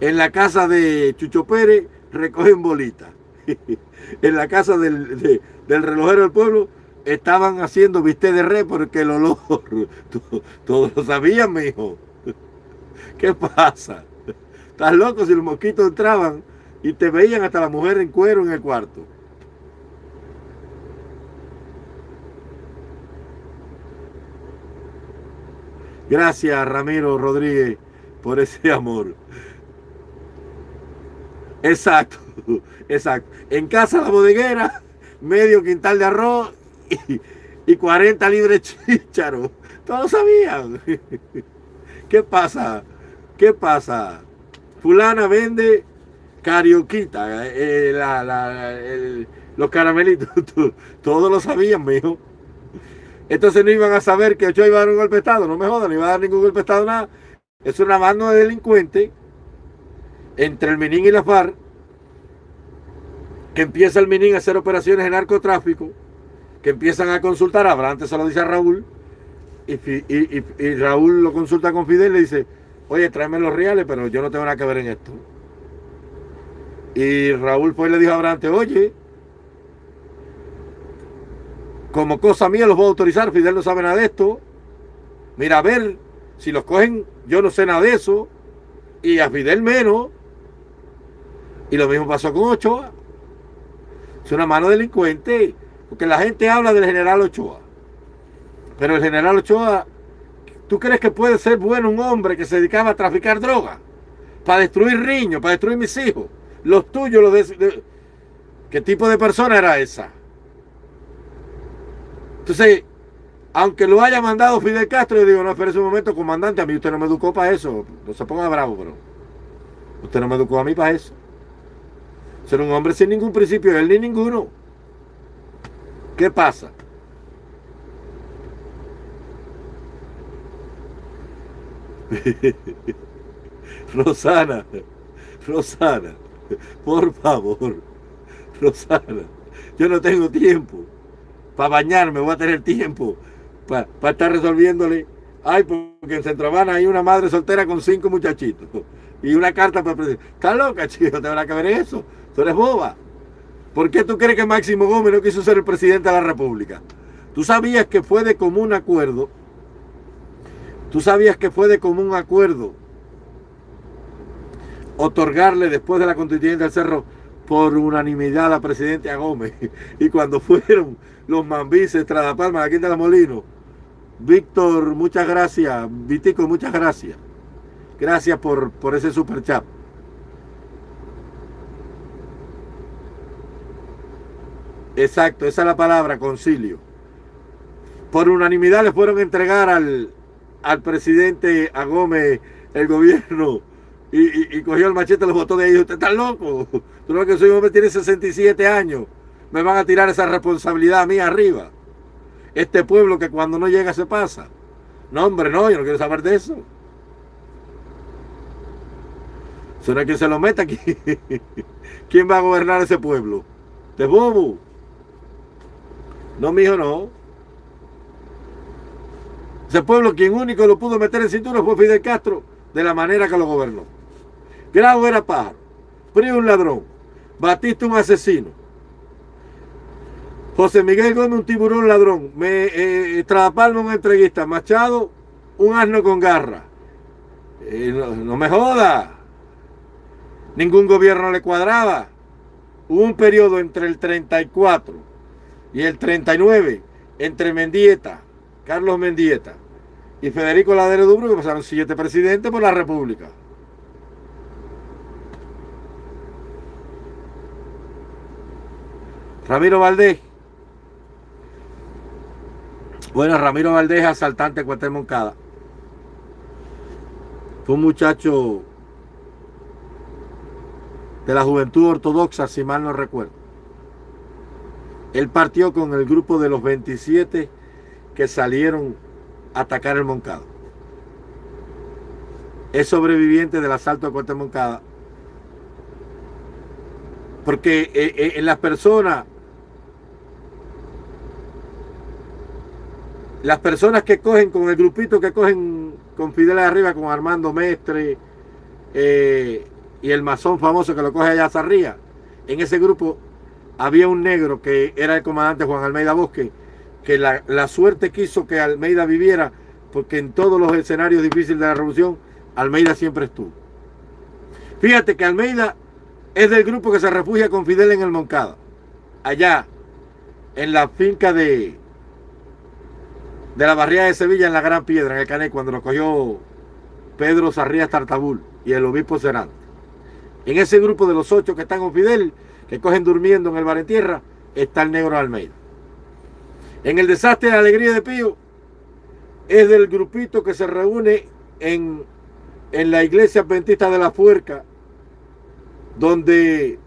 En la casa de Chucho Pérez recogen bolitas. en la casa del, relojero del pueblo estaban haciendo viste de re porque el olor, todos lo sabían, mi hijo. ¿Qué pasa? Estás loco si los mosquitos entraban y te veían hasta la mujer en cuero en el cuarto. Gracias, Ramiro Rodríguez, por ese amor. Exacto, exacto. En casa la bodeguera, medio quintal de arroz y, 40 libres chícharo. Todos sabían. ¿Qué pasa? ¿Qué pasa? Fulana vende carioquita, eh, los caramelitos. Todos lo sabían, mijo. Entonces no iban a saber que Ochoa iba a dar un golpe Estado. No me jodan, no iba a dar ningún golpe de Estado, nada. Es una mano de delincuente entre el Minin y la FARC, que empieza el Minin a hacer operaciones de narcotráfico, que empiezan a consultar a Abraham, se lo dice a Raúl, y, Raúl lo consulta con Fidel y le dice, oye, tráeme los reales, pero yo no tengo nada que ver en esto. Y Raúl pues le dijo a Abraham, oye, como cosa mía los voy a autorizar, Fidel no sabe nada de esto. Mira, a ver, si los cogen, yo no sé nada de eso. Y a Fidel menos. Y lo mismo pasó con Ochoa. Es una mano delincuente. Porque la gente habla del general Ochoa. Pero el general Ochoa, ¿tú crees que puede ser bueno un hombre que se dedicaba a traficar droga? Para destruir niños, para destruir mis hijos. Los tuyos, los de... ¿Qué tipo de persona era esa? Entonces, aunque lo haya mandado Fidel Castro, yo digo, no, espere un momento, comandante, a mí usted no me educó para eso. No se ponga bravo, pero usted no me educó a mí para eso. Ser un hombre sin ningún principio, él ni ninguno. ¿Qué pasa? Rosana, Rosana, por favor, Rosana, yo no tengo tiempo para bañarme, voy a tener tiempo para, estar resolviéndole. Ay, porque en Centro hay una madre soltera con cinco muchachitos y una carta para presidente. ¿Estás loca, chico? ¿Te habrá que ver eso? Tú eres boba. ¿Por qué tú crees que Máximo Gómez no quiso ser el presidente de la República? Tú sabías que fue de común acuerdo. Tú sabías que fue de común acuerdo otorgarle después de la constituyente del Cerro por unanimidad a presidente a Gómez. Y cuando fueron los Mambises, Tradapalma, aquí de la Molino. Víctor, muchas gracias. Vitico, muchas gracias. Gracias por, por ese super chat. Exacto, esa es la palabra, concilio. Por unanimidad le fueron a entregar al, al presidente, a Gómez, el gobierno, y, cogió el machete, los botó de ahí. ¿Usted está loco? Tú no que soy hombre, tiene 67 años me van a tirar esa responsabilidad a mí arriba. Este pueblo que cuando no llega se pasa. No, hombre, no, yo no quiero saber de eso. Es quien se lo meta aquí. ¿Quién va a gobernar ese pueblo? ¿De bobo? No, mijo, no. Ese pueblo, quien único lo pudo meter en cintura fue Fidel Castro, de la manera que lo gobernó. Grau era pájaro, Prio un ladrón, Batista un asesino, José Miguel Gómez, un tiburón ladrón. Me, eh, Palma, un entreguista. Machado, un asno con garra. Eh, no, me joda. Ningún gobierno le cuadraba. Hubo un periodo entre el 34 y el 39, entre Mendieta, Carlos Mendieta y Federico Ladero Dubro, que pasaron siete presidentes por la República. Ramiro Valdés. Bueno, Ramiro Valdés, asaltante de Cuartel Moncada. Fue un muchacho de la juventud ortodoxa, si mal no recuerdo. Él partió con el grupo de los 27 que salieron a atacar el Moncada. Es sobreviviente del asalto a Corte Moncada. Porque eh, eh, en las personas, las personas que cogen con el grupito que cogen con Fidel arriba, con Armando Mestre eh, y el masón famoso que lo coge allá a arriba, en ese grupo había un negro que era el comandante Juan Almeida Bosque, que la, la, suerte quiso que Almeida viviera, porque en todos los escenarios difíciles de la revolución, Almeida siempre estuvo. Fíjate que Almeida es del grupo que se refugia con Fidel en el Moncada, allá, en la finca de, de la barriada de Sevilla, en la Gran Piedra, en el Cané, cuando lo cogió Pedro Sarrías Tartabul y el obispo Cerante. En ese grupo de los ocho que están con Fidel, que cogen durmiendo en el bar en tierra, está el negro Almeida. En el desastre de alegría de Pío, es del grupito que se reúne en, en la iglesia adventista de la Fuerca, donde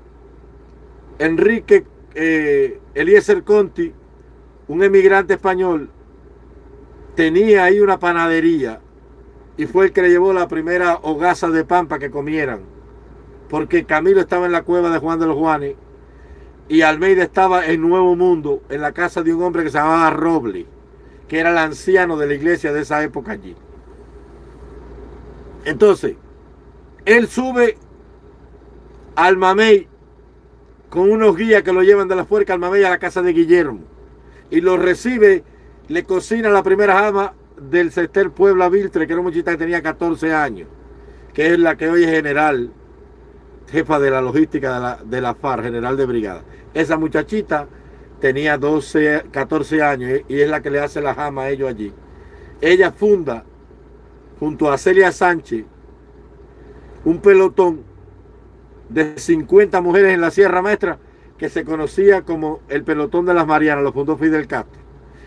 Enrique eh, Eliezer Conti, un emigrante español, tenía ahí una panadería y fue el que le llevó la primera hogaza de pampa que comieran porque Camilo estaba en la cueva de Juan de los Juanes y Almeida estaba en Nuevo Mundo, en la casa de un hombre que se llamaba Roble, que era el anciano de la iglesia de esa época allí. Entonces, él sube al Mamey con unos guías que lo llevan de la fuerza al Mamey a la casa de Guillermo y lo recibe, le cocina la primera jama del Cester Puebla Viltre, que era un muchachita que tenía 14 años, que es la que hoy es general jefa de la logística de la, de la FAR, general de brigada. Esa muchachita tenía 12, 14 años y es la que le hace la jama a ellos allí. Ella funda, junto a Celia Sánchez, un pelotón de 50 mujeres en la Sierra Maestra que se conocía como el pelotón de las Marianas, lo fundó Fidel Castro.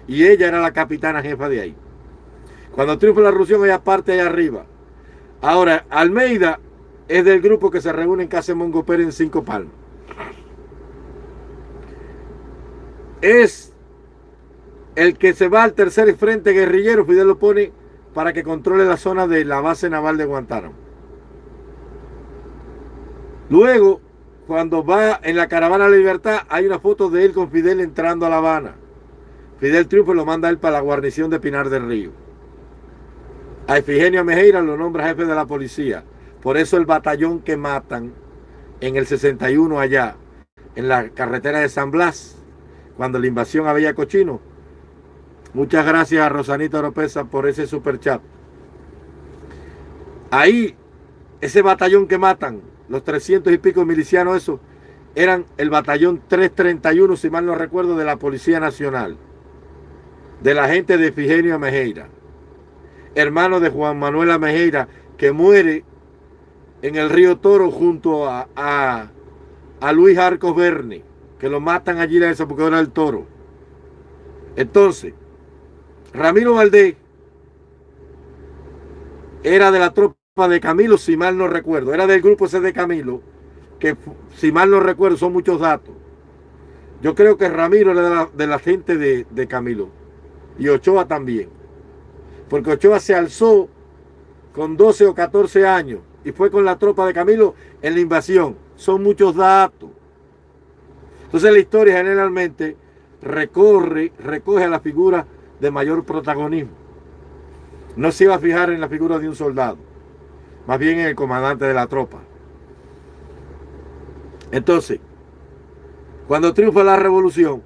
Y ella era la capitana jefa de ahí. Cuando triunfa la revolución, ella parte allá arriba. Ahora, Almeida es del grupo que se reúne en casa de Mongo Pérez en Cinco Palmas. Es el que se va al tercer frente guerrillero, Fidel lo pone para que controle la zona de la base naval de Guantánamo. Luego, cuando va en la caravana de libertad, hay una foto de él con Fidel entrando a La Habana. Fidel Triunfo lo manda él para la guarnición de Pinar del Río. A Efigenia Mejeira lo nombra jefe de la policía. Por eso el batallón que matan en el 61 allá, en la carretera de San Blas, cuando la invasión a Villa Cochino. Muchas gracias a Rosanita Oropesa por ese super chat. Ahí, ese batallón que matan, los 300 y pico milicianos, eso, eran el batallón 331, si mal no recuerdo, de la Policía Nacional, de la gente de Figenio Mejeira, hermano de Juan Manuel Mejeira, que muere en el río Toro junto a, a, Luis Arcos Verne, que lo matan allí en esa porque era el toro. Entonces, Ramiro Valdés era de la tropa de Camilo, si mal no recuerdo. Era del grupo ese de Camilo, que si mal no recuerdo son muchos datos. Yo creo que Ramiro era de la, de la gente de, de Camilo. Y Ochoa también. Porque Ochoa se alzó con 12 o 14 años y fue con la tropa de Camilo en la invasión. Son muchos datos. Entonces la historia generalmente recorre, recoge a la figura de mayor protagonismo. No se iba a fijar en la figura de un soldado, más bien en el comandante de la tropa. Entonces, cuando triunfa la revolución,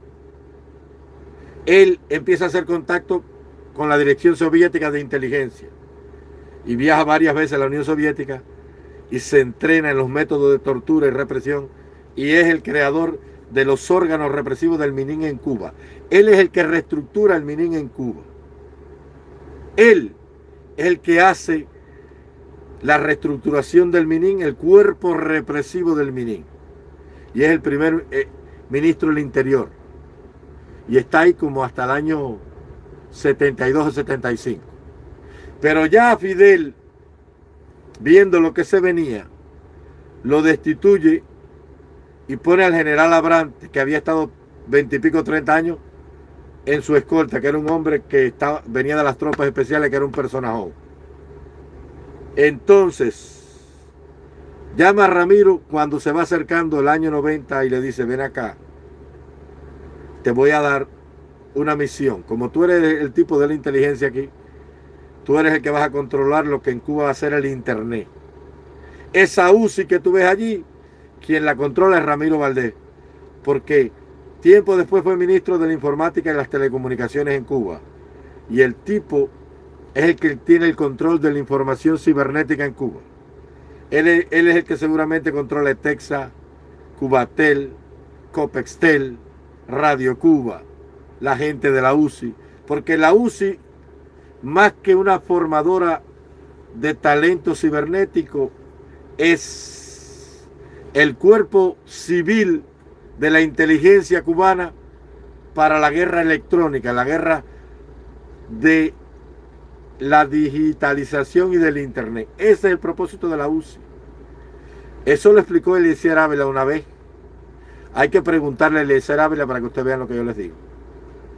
él empieza a hacer contacto con la Dirección Soviética de Inteligencia y viaja varias veces a la Unión Soviética y se entrena en los métodos de tortura y represión y es el creador de los órganos represivos del Minin en Cuba. Él es el que reestructura el Minin en Cuba. Él es el que hace la reestructuración del Minin, el cuerpo represivo del Minin. Y es el primer, eh, ministro del Interior. Y está ahí como hasta el año 72 o 75. Pero ya Fidel, viendo lo que se venía, lo destituye y pone al general Abrante, que había estado veintipico, treinta años en su escolta, que era un hombre que estaba, venía de las tropas especiales, que era un personaje. Entonces, llama a Ramiro cuando se va acercando el año 90 y le dice, ven acá, te voy a dar una misión. Como tú eres el tipo de la inteligencia aquí, tú eres el que vas a controlar lo que en Cuba va a ser el Internet. Esa UCI que tú ves allí, quien la controla es Ramiro Valdés, porque tiempo después fue ministro de la informática y las telecomunicaciones en Cuba. Y el tipo es el que tiene el control de la información cibernética en Cuba. Él es, él es el que seguramente controla Texas, Cubatel, Copextel, Radio Cuba, la gente de la UCI. Porque la UCI, más que una formadora de talento cibernético, es el cuerpo civil de la inteligencia cubana para la guerra electrónica, la guerra de la digitalización y del internet. Ese es el propósito de la UCI. Eso lo explicó Eliezer Ávila una vez. Hay que preguntarle a Eliezer Ávila para que ustedes vean lo que yo les digo.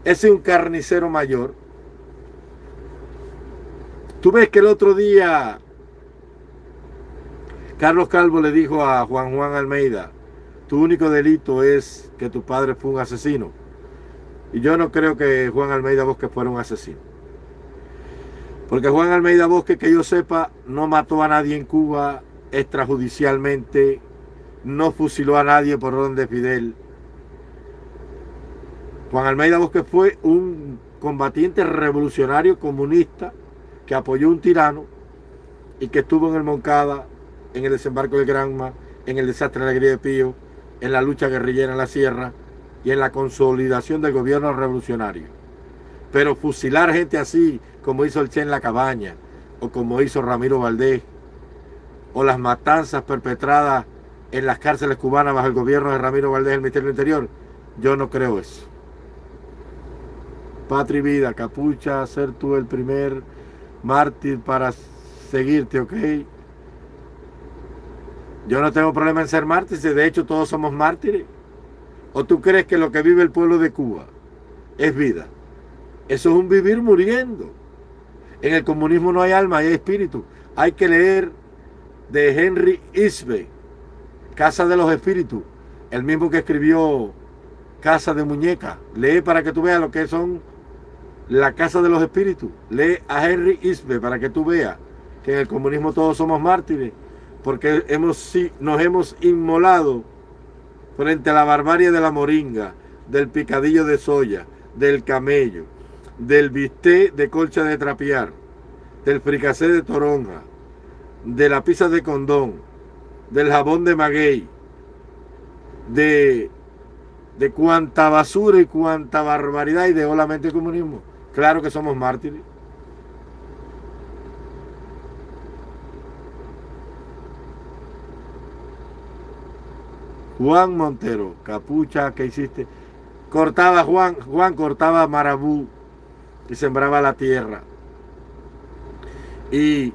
Ese es un carnicero mayor. Tú ves que el otro día Carlos Calvo le dijo a Juan Juan Almeida, tu único delito es que tu padre fue un asesino. Y yo no creo que Juan Almeida Bosque fuera un asesino. Porque Juan Almeida Bosque, que yo sepa, no mató a nadie en Cuba extrajudicialmente, no fusiló a nadie por orden de Fidel. Juan Almeida Bosque fue un combatiente revolucionario comunista que apoyó un tirano y que estuvo en el Moncada en el desembarco del Granma, en el desastre de la Alegría de Pío, en la lucha guerrillera en la sierra y en la consolidación del gobierno revolucionario. Pero fusilar gente así, como hizo el Che en la cabaña, o como hizo Ramiro Valdés, o las matanzas perpetradas en las cárceles cubanas bajo el gobierno de Ramiro Valdés, el Ministerio del Interior, yo no creo eso. Patria y vida, capucha, ser tú el primer mártir para seguirte, ¿ok? Yo no tengo problema en ser mártir, de hecho todos somos mártires. ¿O tú crees que lo que vive el pueblo de Cuba es vida? Eso es un vivir muriendo. En el comunismo no hay alma, hay espíritu. Hay que leer de Henry Isbe, Casa de los Espíritus, el mismo que escribió Casa de Muñeca. Lee para que tú veas lo que son la Casa de los Espíritus. Lee a Henry Isbe para que tú veas que en el comunismo todos somos mártires porque hemos, nos hemos inmolado frente a la barbarie de la moringa, del picadillo de soya, del camello, del bisté de colcha de trapear, del fricacé de toronja, de la pizza de condón, del jabón de maguey, de, de cuánta basura y cuánta barbaridad y de la mente comunismo. Claro que somos mártires. Juan Montero, capucha, ¿qué hiciste? Cortaba Juan, Juan cortaba marabú y sembraba la tierra. Y,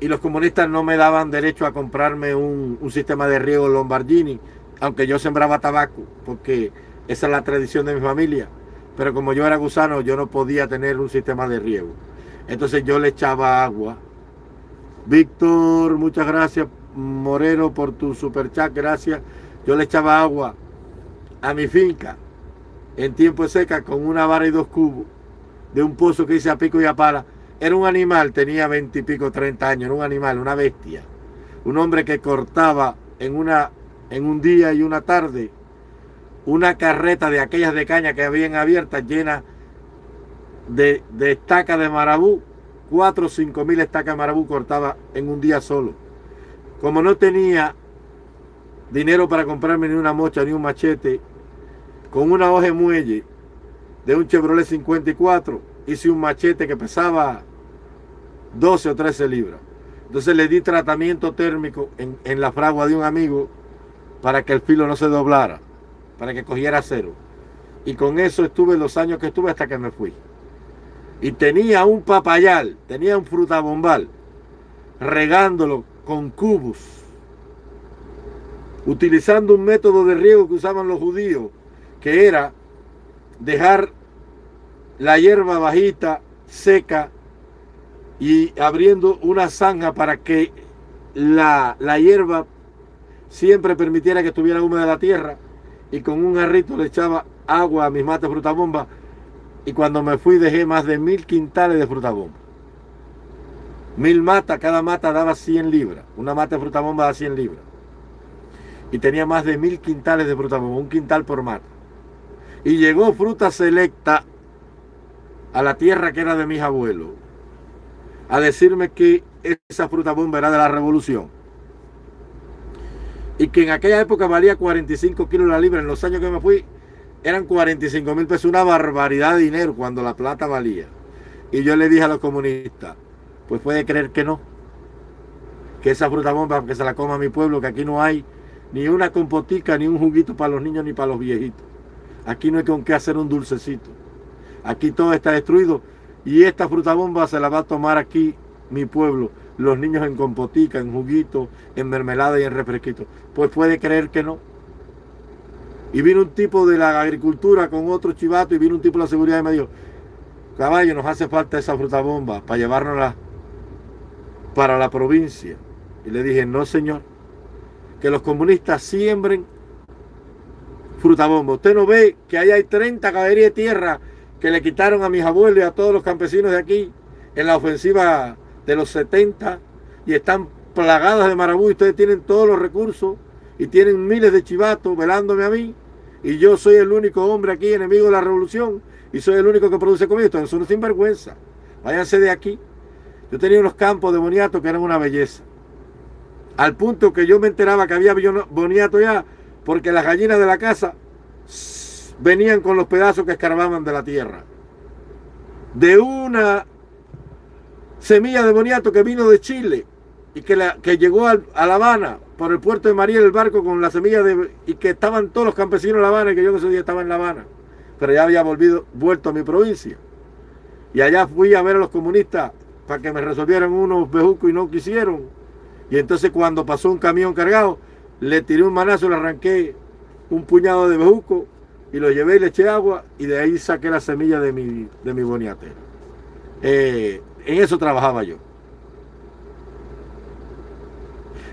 los comunistas no me daban derecho a comprarme un, un sistema de riego Lombardini, aunque yo sembraba tabaco, porque esa es la tradición de mi familia. Pero como yo era gusano, yo no podía tener un sistema de riego. Entonces yo le echaba agua. Víctor, muchas gracias. Moreno, por tu super chat, gracias. Yo le echaba agua a mi finca en tiempo seca con una vara y dos cubos de un pozo que hice a pico y a pala. Era un animal, tenía veintipico, treinta años, era un animal, una bestia. Un hombre que cortaba en, una, en un día y una tarde una carreta de aquellas de caña que habían abiertas llena de, estacas de marabú. Cuatro o cinco mil estacas de marabú cortaba en un día solo. Como no tenía dinero para comprarme ni una mocha ni un machete, con una hoja de muelle de un Chevrolet 54, hice un machete que pesaba 12 o 13 libras. Entonces le di tratamiento térmico en la fragua de un amigo para que el filo no se doblara. Para que cogiera cero. Y con eso estuve los años que estuve hasta que me fui. Y tenía un papayal, tenía un frutabombal, regándolo con cubos, utilizando un método de riego que usaban los judíos, que era dejar la hierba bajita, seca, y abriendo una zanja para que la, la hierba siempre permitiera que estuviera húmeda la tierra y con un jarrito le echaba agua a mis mates frutabomba y cuando me fui dejé más de mil quintales de frutabomba. Mil matas, cada mata daba 100 libras. Una mata de frutabomba da 100 libras. Y tenía más de mil quintales de frutabomba, un quintal por mata. Y llegó fruta selecta a la tierra que era de mis abuelos a decirme que esa frutabomba era de la revolución y que en aquella época valía 45 kilos la libra. En los años que me fui eran 45 mil pesos, una barbaridad de dinero cuando la plata valía. Y yo le dije a los comunistas, pues puede creer que no, que esa fruta bomba que se la coma mi pueblo, que aquí no hay ni una compotica, ni un juguito para los niños, ni para los viejitos. Aquí no hay con qué hacer un dulcecito. Aquí todo está destruido y esta fruta bomba se la va a tomar aquí mi pueblo los niños en compotica, en juguito, en mermelada y en refresquito. Pues puede creer que no. Y vino un tipo de la agricultura con otro chivato y vino un tipo de la seguridad y me dijo, caballo, nos hace falta esa fruta bomba para llevárnosla para la provincia. Y le dije, no señor, que los comunistas siembren fruta bomba. Usted no ve que ahí hay 30 caballerías de tierra que le quitaron a mis abuelos y a todos los campesinos de aquí en la ofensiva de los 70 y están plagadas de marabú ustedes tienen todos los recursos y tienen miles de chivatos velándome a mí y yo soy el único hombre aquí enemigo de la revolución y soy el único que produce comida. Entonces son sinvergüenza. Váyanse de aquí. Yo tenía unos campos de boniato que eran una belleza. Al punto que yo me enteraba que había boniato ya porque las gallinas de la casa venían con los pedazos que escarbaban de la tierra. De una semilla de boniato que vino de Chile y que, la, que llegó a, La Habana por el puerto de María el barco con la semilla de y que estaban todos los campesinos en La Habana y que yo ese día estaba en La Habana pero ya había volvido, vuelto a mi provincia y allá fui a ver a los comunistas para que me resolvieran unos bejucos y no quisieron y entonces cuando pasó un camión cargado le tiré un manazo, le arranqué un puñado de bejuco y lo llevé y le eché agua y de ahí saqué la semilla de mi, de mi boniate. Eh, en eso trabajaba yo.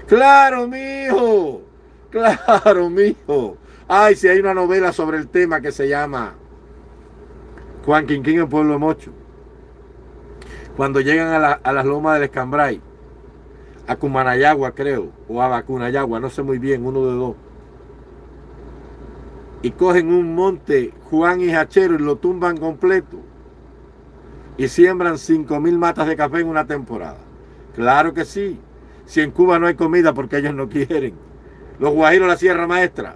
Claro, mijo. Claro, mijo. Ay, si hay una novela sobre el tema que se llama Juan Quinquín en Pueblo Mocho. Cuando llegan a, a las lomas del Escambray, a Cumanayagua creo, o a Bacunayagua, no sé muy bien, uno de dos. Y cogen un monte Juan y Hachero y lo tumban completo y siembran 5 mil matas de café en una temporada. Claro que sí. Si en Cuba no hay comida porque ellos no quieren. Los guajiros la Sierra Maestra.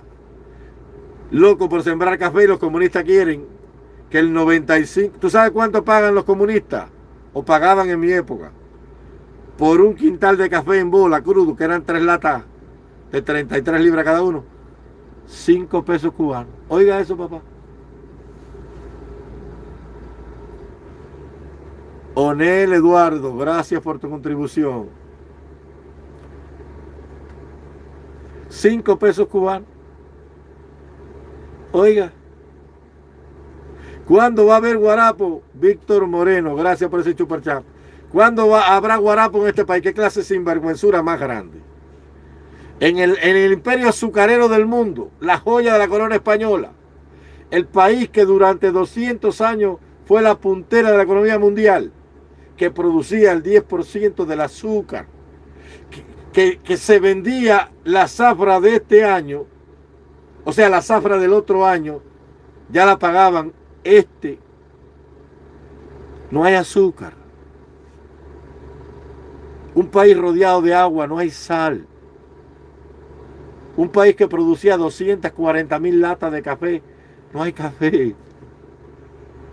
Loco por sembrar café y los comunistas quieren que el 95... ¿Tú sabes cuánto pagan los comunistas? O pagaban en mi época. Por un quintal de café en bola crudo, que eran tres latas de 33 libras cada uno. 5 pesos cubanos. Oiga eso, papá. Onel Eduardo, gracias por tu contribución. Cinco pesos cubanos. Oiga. ¿Cuándo va a haber guarapo? Víctor Moreno, gracias por ese chuparchat. ¿Cuándo va, habrá guarapo en este país? ¿Qué clase de sinvergüenzura más grande? En el imperio azucarero del mundo, la joya de la corona española, el país que durante 200 años fue la puntera de la economía mundial, que producía el 10% del azúcar, que, que, se vendía la zafra de este año, o sea, la zafra del otro año, ya la pagaban este. No hay azúcar. Un país rodeado de agua, no hay sal. Un país que producía 240 mil latas de café, no hay café.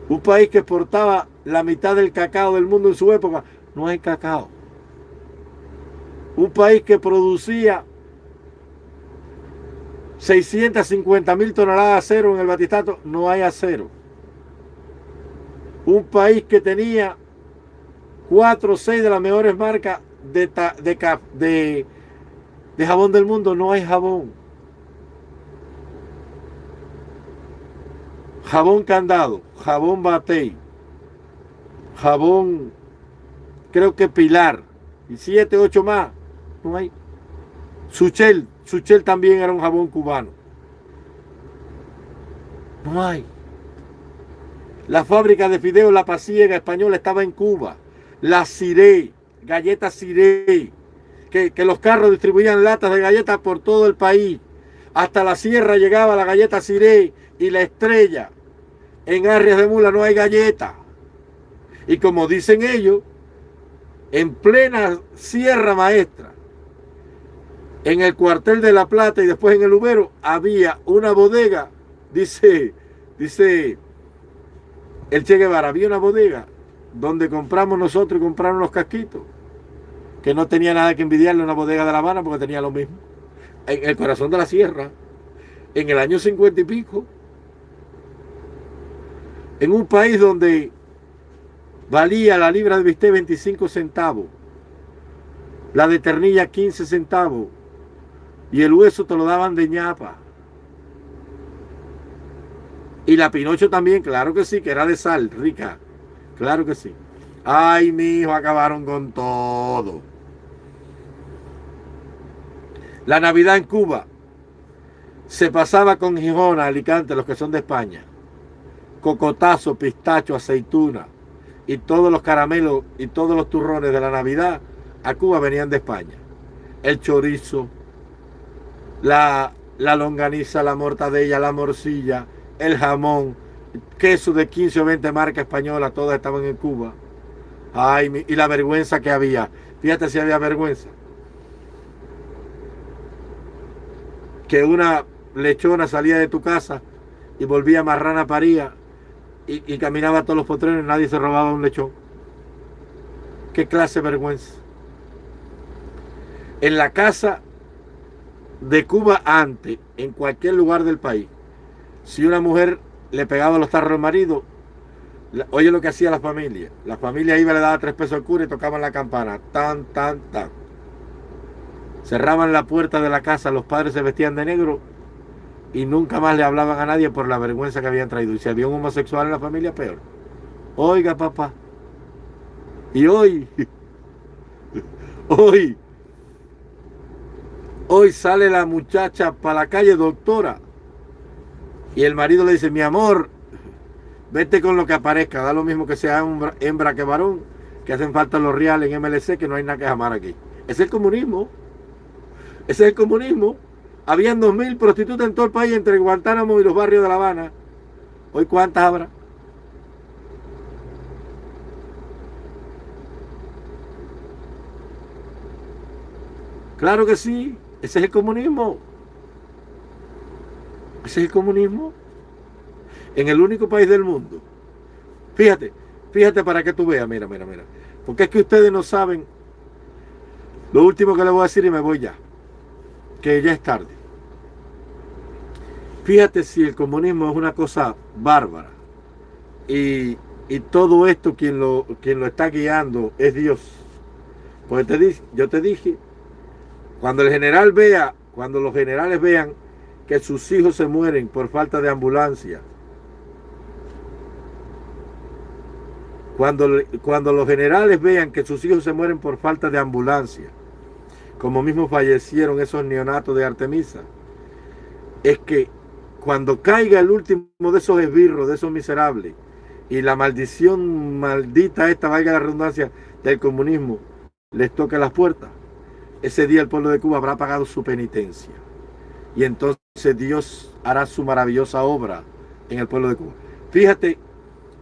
Un país que exportaba la mitad del cacao del mundo en su época, no hay cacao. Un país que producía 650 mil toneladas de acero en el batistato, no hay acero. Un país que tenía 4 o 6 de las mejores marcas de, de, de jabón del mundo, no hay jabón. Jabón candado, jabón batey, jabón, creo que pilar, y 7, 8 más, no hay. Suchel, Suchel también era un jabón cubano. No hay. La fábrica de fideos La Pasiega española estaba en Cuba. La Ciré, galletas Ciré, que, que los carros distribuían latas de galletas por todo el país. Hasta la sierra llegaba la galleta Ciré y la estrella. En Arrias de Mula no hay galleta. Y como dicen ellos, en plena Sierra Maestra, en el cuartel de La Plata y después en el Ubero, había una bodega, dice, dice el Che Guevara, había una bodega donde compramos nosotros y compraron los casquitos, que no tenía nada que envidiarle una bodega de La Habana porque tenía lo mismo. En el corazón de la sierra, en el año cincuenta y pico, en un país donde valía la libra de bistec 25 centavos, la de ternilla 15 centavos, y el hueso te lo daban de ñapa. Y la pinocho también, claro que sí, que era de sal, rica. Claro que sí. Ay, mi hijo, acabaron con todo. La Navidad en Cuba se pasaba con Gijón, Alicante, los que son de España. Cocotazo, pistacho, aceituna y todos los caramelos y todos los turrones de la Navidad a Cuba venían de España. El chorizo, la, la longaniza, la mortadella, la morcilla, el jamón, queso de 15 o 20 marcas españolas, todas estaban en Cuba. Ay, y la vergüenza que había. Fíjate si había vergüenza. Que una lechona salía de tu casa y volvía marrana paría y, caminaba a todos los potreros y nadie se robaba un lechón. ¿Qué clase de vergüenza? En la casa de Cuba antes, en cualquier lugar del país, si una mujer le pegaba los tarros al marido, oye lo que hacía la familia. La familia iba, le daba tres pesos al cura y tocaban la campana. Tan, tan, tan. Cerraban la puerta de la casa, los padres se vestían de negro y nunca más le hablaban a nadie por la vergüenza que habían traído. Y si había un homosexual en la familia, peor. Oiga, papá. Y hoy, hoy, Hoy sale la muchacha para la calle, doctora. Y el marido le dice, mi amor, vete con lo que aparezca. Da lo mismo que sea hembra, que varón, que hacen falta los reales en MLC, que no hay nada que amar aquí. Es el comunismo. Ese es el comunismo. Habían dos mil prostitutas en todo el país entre Guantánamo y los barrios de La Habana. Hoy cuántas habrá. Claro que sí. Ese es el comunismo. Ese es el comunismo. En el único país del mundo. Fíjate, fíjate para que tú veas, mira, mira, mira. Porque es que ustedes no saben. Lo último que le voy a decir y me voy ya. Que ya es tarde. Fíjate si el comunismo es una cosa bárbara. Y, y todo esto quien lo, quien lo está guiando es Dios. Porque te, yo te dije cuando el general vea, cuando los generales vean que sus hijos se mueren por falta de ambulancia, cuando, cuando los generales vean que sus hijos se mueren por falta de ambulancia, como mismo fallecieron esos neonatos de Artemisa, es que cuando caiga el último de esos esbirros, de esos miserables, y la maldición maldita esta, valga la redundancia, del comunismo, les toque las puertas, ese día el pueblo de Cuba habrá pagado su penitencia. Y entonces Dios hará su maravillosa obra en el pueblo de Cuba. Fíjate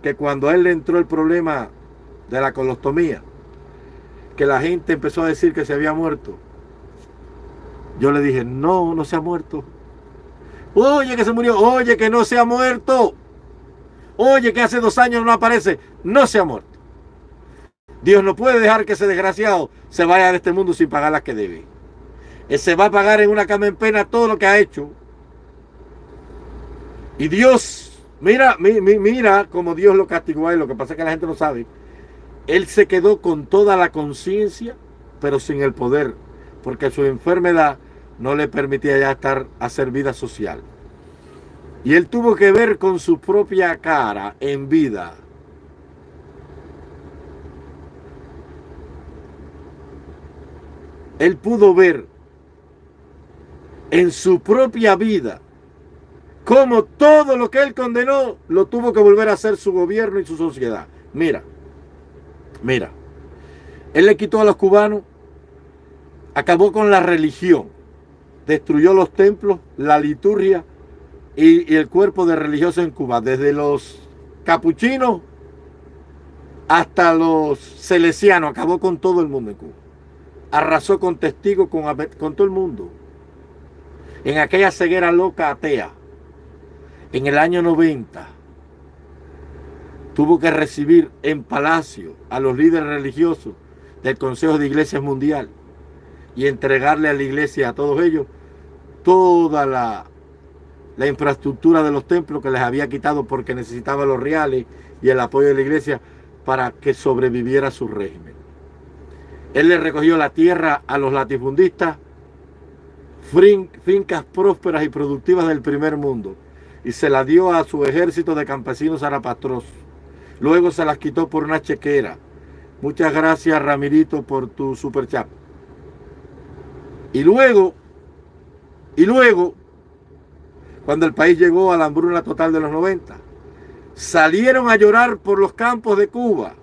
que cuando a él le entró el problema de la colostomía, que la gente empezó a decir que se había muerto, yo le dije, no, no se ha muerto. Oye, que se murió. Oye, que no se ha muerto. Oye, que hace dos años no aparece. No se ha muerto. Dios no puede dejar que ese desgraciado se vaya de este mundo sin pagar las que debe. Él se va a pagar en una cama en pena todo lo que ha hecho. Y Dios, mira, mira cómo Dios lo castigó y lo que pasa es que la gente no sabe. Él se quedó con toda la conciencia, pero sin el poder, porque su enfermedad no le permitía ya estar a hacer vida social. Y él tuvo que ver con su propia cara en vida. Él pudo ver en su propia vida cómo todo lo que él condenó lo tuvo que volver a hacer su gobierno y su sociedad. Mira, mira, él le quitó a los cubanos, acabó con la religión, destruyó los templos, la liturgia y, el cuerpo de religiosos en Cuba, desde los capuchinos hasta los celesianos, acabó con todo el mundo en Cuba. Arrasó con testigos, con, con todo el mundo. En aquella ceguera loca atea, en el año 90, tuvo que recibir en palacio a los líderes religiosos del Consejo de Iglesias Mundial y entregarle a la iglesia, a todos ellos, toda la, la infraestructura de los templos que les había quitado porque necesitaba los reales y el apoyo de la iglesia para que sobreviviera su régimen. Él le recogió la tierra a los latifundistas, fincas prósperas y productivas del primer mundo, y se la dio a su ejército de campesinos zarapastros. Luego se las quitó por una chequera. Muchas gracias, Ramirito, por tu super chat. Y luego, y luego, cuando el país llegó a la hambruna total de los 90, salieron a llorar por los campos de Cuba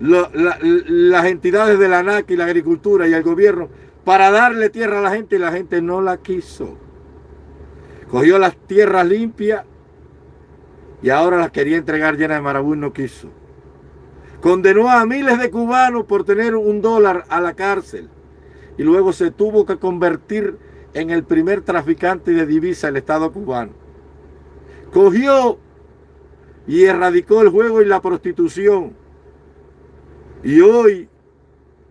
las entidades de la ANAC y la agricultura y el gobierno para darle tierra a la gente y la gente no la quiso. Cogió las tierras limpias y ahora las quería entregar llenas de marabú y no quiso. Condenó a miles de cubanos por tener un dólar a la cárcel y luego se tuvo que convertir en el primer traficante de divisa del Estado cubano. Cogió y erradicó el juego y la prostitución. Y hoy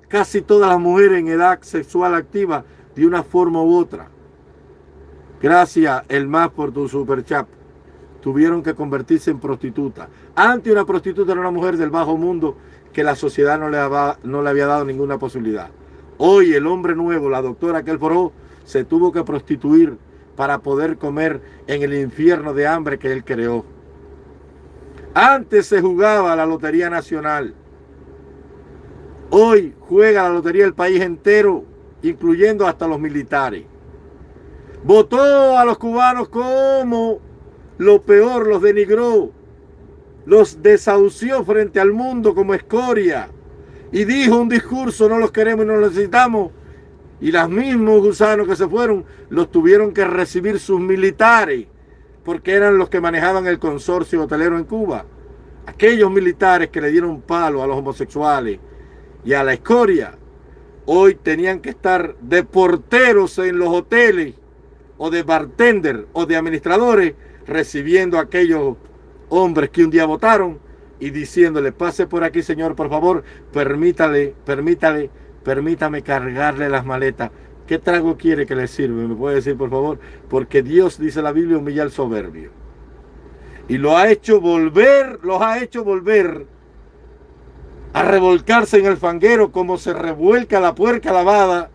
casi todas las mujeres en edad sexual activa de una forma u otra Gracias, el más por tu super chat. Tuvieron que convertirse en prostituta. Antes una prostituta era una mujer del bajo mundo que la sociedad no le, había, no le había dado ninguna posibilidad. Hoy el hombre nuevo, la doctora que él foró, se tuvo que prostituir para poder comer en el infierno de hambre que él creó. Antes se jugaba la Lotería Nacional. Hoy juega la lotería del país entero, incluyendo hasta los militares. Votó a los cubanos como lo peor, los denigró, los desahució frente al mundo como escoria y dijo un discurso, no los queremos y no los necesitamos. Y los mismos gusanos que se fueron los tuvieron que recibir sus militares porque eran los que manejaban el consorcio hotelero en Cuba. Aquellos militares que le dieron palo a los homosexuales y a la escoria, hoy tenían que estar de porteros en los hoteles o de bartender o de administradores recibiendo a aquellos hombres que un día votaron y diciéndole, pase por aquí señor, por favor, permítale, permítale, permítame cargarle las maletas. ¿Qué trago quiere que le sirve? ¿Me puede decir, por favor? Porque Dios, dice la Biblia, humilla al soberbio. Y lo ha hecho volver, los ha hecho volver a revolcarse en el fanguero como se revuelca la puerca lavada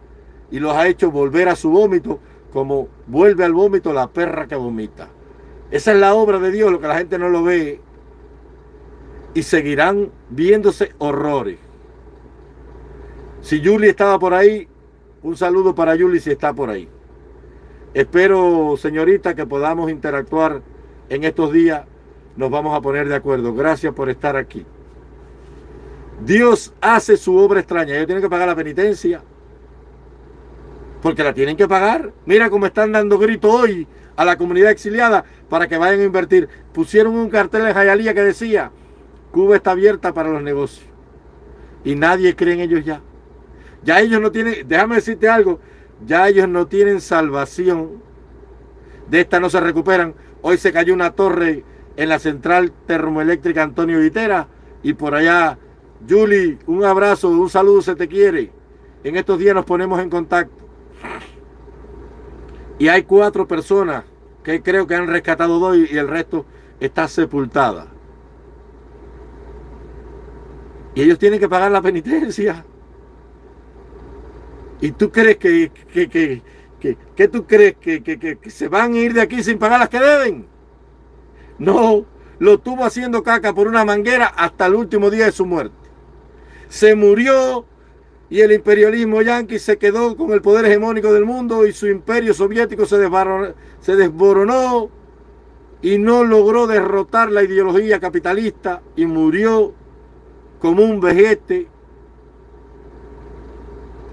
y los ha hecho volver a su vómito como vuelve al vómito la perra que vomita. Esa es la obra de Dios, lo que la gente no lo ve. Y seguirán viéndose horrores. Si Julie estaba por ahí, un saludo para Julie si está por ahí. Espero, señorita, que podamos interactuar en estos días. Nos vamos a poner de acuerdo. Gracias por estar aquí. Dios hace su obra extraña. Ellos tienen que pagar la penitencia porque la tienen que pagar. Mira cómo están dando grito hoy a la comunidad exiliada para que vayan a invertir. Pusieron un cartel en Jayalía que decía, Cuba está abierta para los negocios. Y nadie cree en ellos ya. Ya ellos no tienen, déjame decirte algo, ya ellos no tienen salvación. De esta no se recuperan. Hoy se cayó una torre en la central termoeléctrica Antonio Vitera y por allá, Julie, un abrazo, un saludo, se te quiere. En estos días nos ponemos en contacto. Y hay cuatro personas que creo que han rescatado dos y el resto está sepultada. Y ellos tienen que pagar la penitencia. ¿Y tú crees que, que, que, que, tú crees que, que, se van a ir de aquí sin pagar las que deben? No, lo tuvo haciendo caca por una manguera hasta el último día de su muerte. Se murió y el imperialismo yanqui se quedó con el poder hegemónico del mundo y su imperio soviético se se desboronó y no logró derrotar la ideología capitalista y murió como un vejete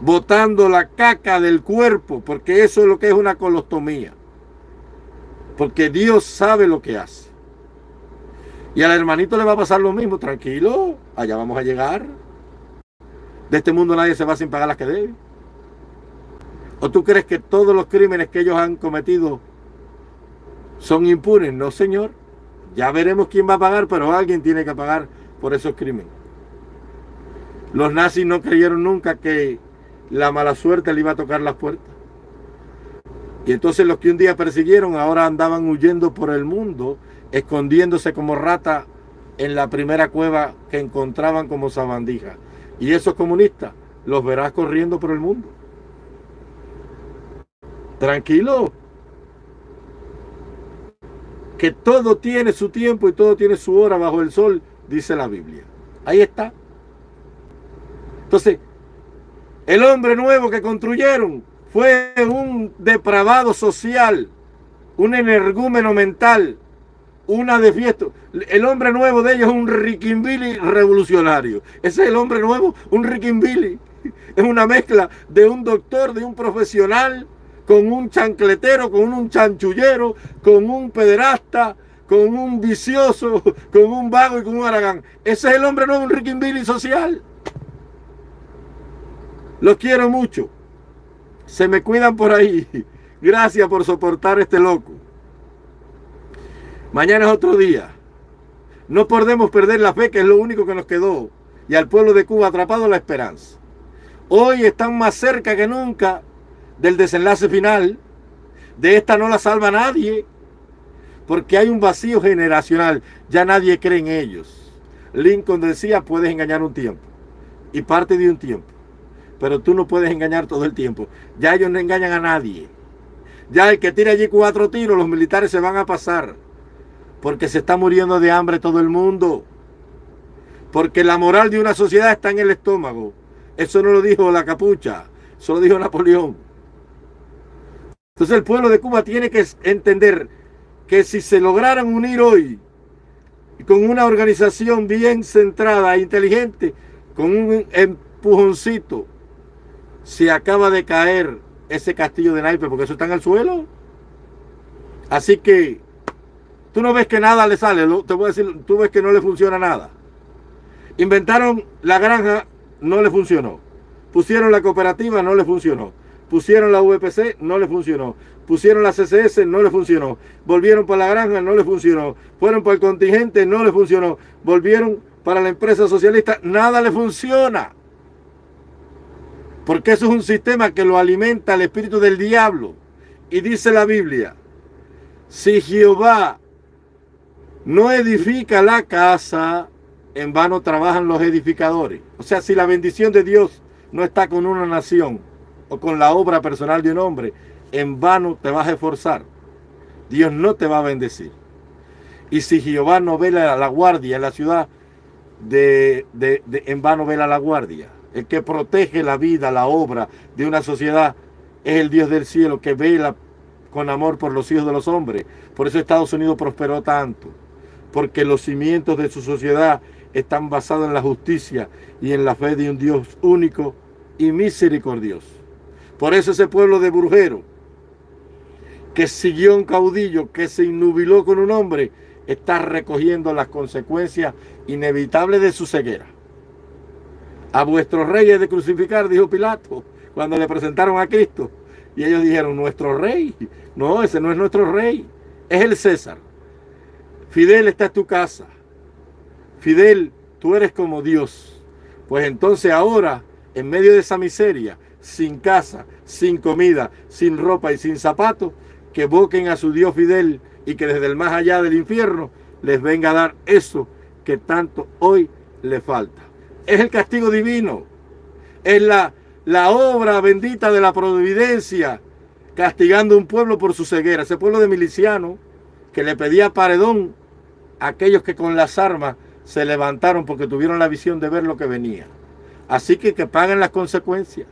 botando la caca del cuerpo, porque eso es lo que es una colostomía. Porque Dios sabe lo que hace. Y al hermanito le va a pasar lo mismo, tranquilo, allá vamos a llegar. De este mundo nadie se va sin pagar las que debe. ¿O tú crees que todos los crímenes que ellos han cometido son impunes? No, señor. Ya veremos quién va a pagar, pero alguien tiene que pagar por esos crímenes. Los nazis no creyeron nunca que la mala suerte le iba a tocar las puertas. Y entonces los que un día persiguieron ahora andaban huyendo por el mundo, escondiéndose como rata en la primera cueva que encontraban como sabandija. Y esos comunistas los verás corriendo por el mundo. Tranquilo. Que todo tiene su tiempo y todo tiene su hora bajo el sol, dice la Biblia. Ahí está. Entonces, el hombre nuevo que construyeron fue un depravado social, un energúmeno mental, una de fiesta. El hombre nuevo de ellos es un riquimbili revolucionario. Ese es el hombre nuevo, un riquimbili. Es una mezcla de un doctor, de un profesional, con un chancletero, con un chanchullero, con un pederasta, con un vicioso, con un vago y con un aragán. Ese es el hombre nuevo, un riquimbili social. Los quiero mucho. Se me cuidan por ahí. Gracias por soportar este loco. Mañana es otro día. No podemos perder la fe, que es lo único que nos quedó. Y al pueblo de Cuba atrapado la esperanza. Hoy están más cerca que nunca del desenlace final. De esta no la salva nadie. Porque hay un vacío generacional. Ya nadie cree en ellos. Lincoln decía, puedes engañar un tiempo. Y parte de un tiempo pero tú no puedes engañar todo el tiempo. Ya ellos no engañan a nadie. Ya el que tire allí cuatro tiros, los militares se van a pasar. Porque se está muriendo de hambre todo el mundo. Porque la moral de una sociedad está en el estómago. Eso no lo dijo la capucha, eso lo dijo Napoleón. Entonces el pueblo de Cuba tiene que entender que si se lograran unir hoy con una organización bien centrada, e inteligente, con un empujoncito, se acaba de caer ese castillo de naipes porque eso está en el suelo. Así que tú no ves que nada le sale, te voy a decir, tú ves que no le funciona nada. Inventaron la granja, no le funcionó. Pusieron la cooperativa, no le funcionó. Pusieron la VPC, no le funcionó. Pusieron la CCS, no le funcionó. Volvieron para la granja, no le funcionó. Fueron para el contingente, no le funcionó. Volvieron para la empresa socialista, nada le funciona. Porque eso es un sistema que lo alimenta el espíritu del diablo. Y dice la Biblia, si Jehová no edifica la casa, en vano trabajan los edificadores. O sea, si la bendición de Dios no está con una nación o con la obra personal de un hombre, en vano te vas a esforzar. Dios no te va a bendecir. Y si Jehová no vela la guardia en la ciudad, de, en vano vela la guardia. El que protege la vida, la obra de una sociedad es el Dios del cielo que vela con amor por los hijos de los hombres. Por eso Estados Unidos prosperó tanto. Porque los cimientos de su sociedad están basados en la justicia y en la fe de un Dios único y misericordioso. Por eso ese pueblo de Brujero, que siguió un caudillo, que se innubiló con un hombre, está recogiendo las consecuencias inevitables de su ceguera. A vuestros reyes de crucificar, dijo Pilato, cuando le presentaron a Cristo. Y ellos dijeron, nuestro rey. No, ese no es nuestro rey, es el César. Fidel está en tu casa. Fidel, tú eres como Dios. Pues entonces ahora, en medio de esa miseria, sin casa, sin comida, sin ropa y sin zapatos, que evoquen a su Dios Fidel y que desde el más allá del infierno les venga a dar eso que tanto hoy le falta. Es el castigo divino, es la, la obra bendita de la providencia castigando un pueblo por su ceguera. Ese pueblo de milicianos que le pedía paredón a aquellos que con las armas se levantaron porque tuvieron la visión de ver lo que venía. Así que que paguen las consecuencias.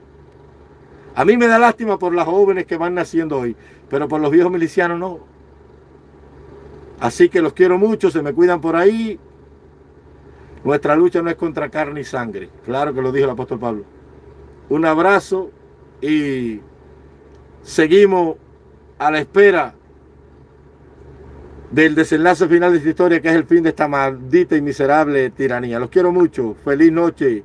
A mí me da lástima por las jóvenes que van naciendo hoy, pero por los viejos milicianos no. Así que los quiero mucho, se me cuidan por ahí. Nuestra lucha no es contra carne y sangre. Claro que lo dijo el apóstol Pablo. Un abrazo y seguimos a la espera del desenlace final de esta historia, que es el fin de esta maldita y miserable tiranía. Los quiero mucho. Feliz noche.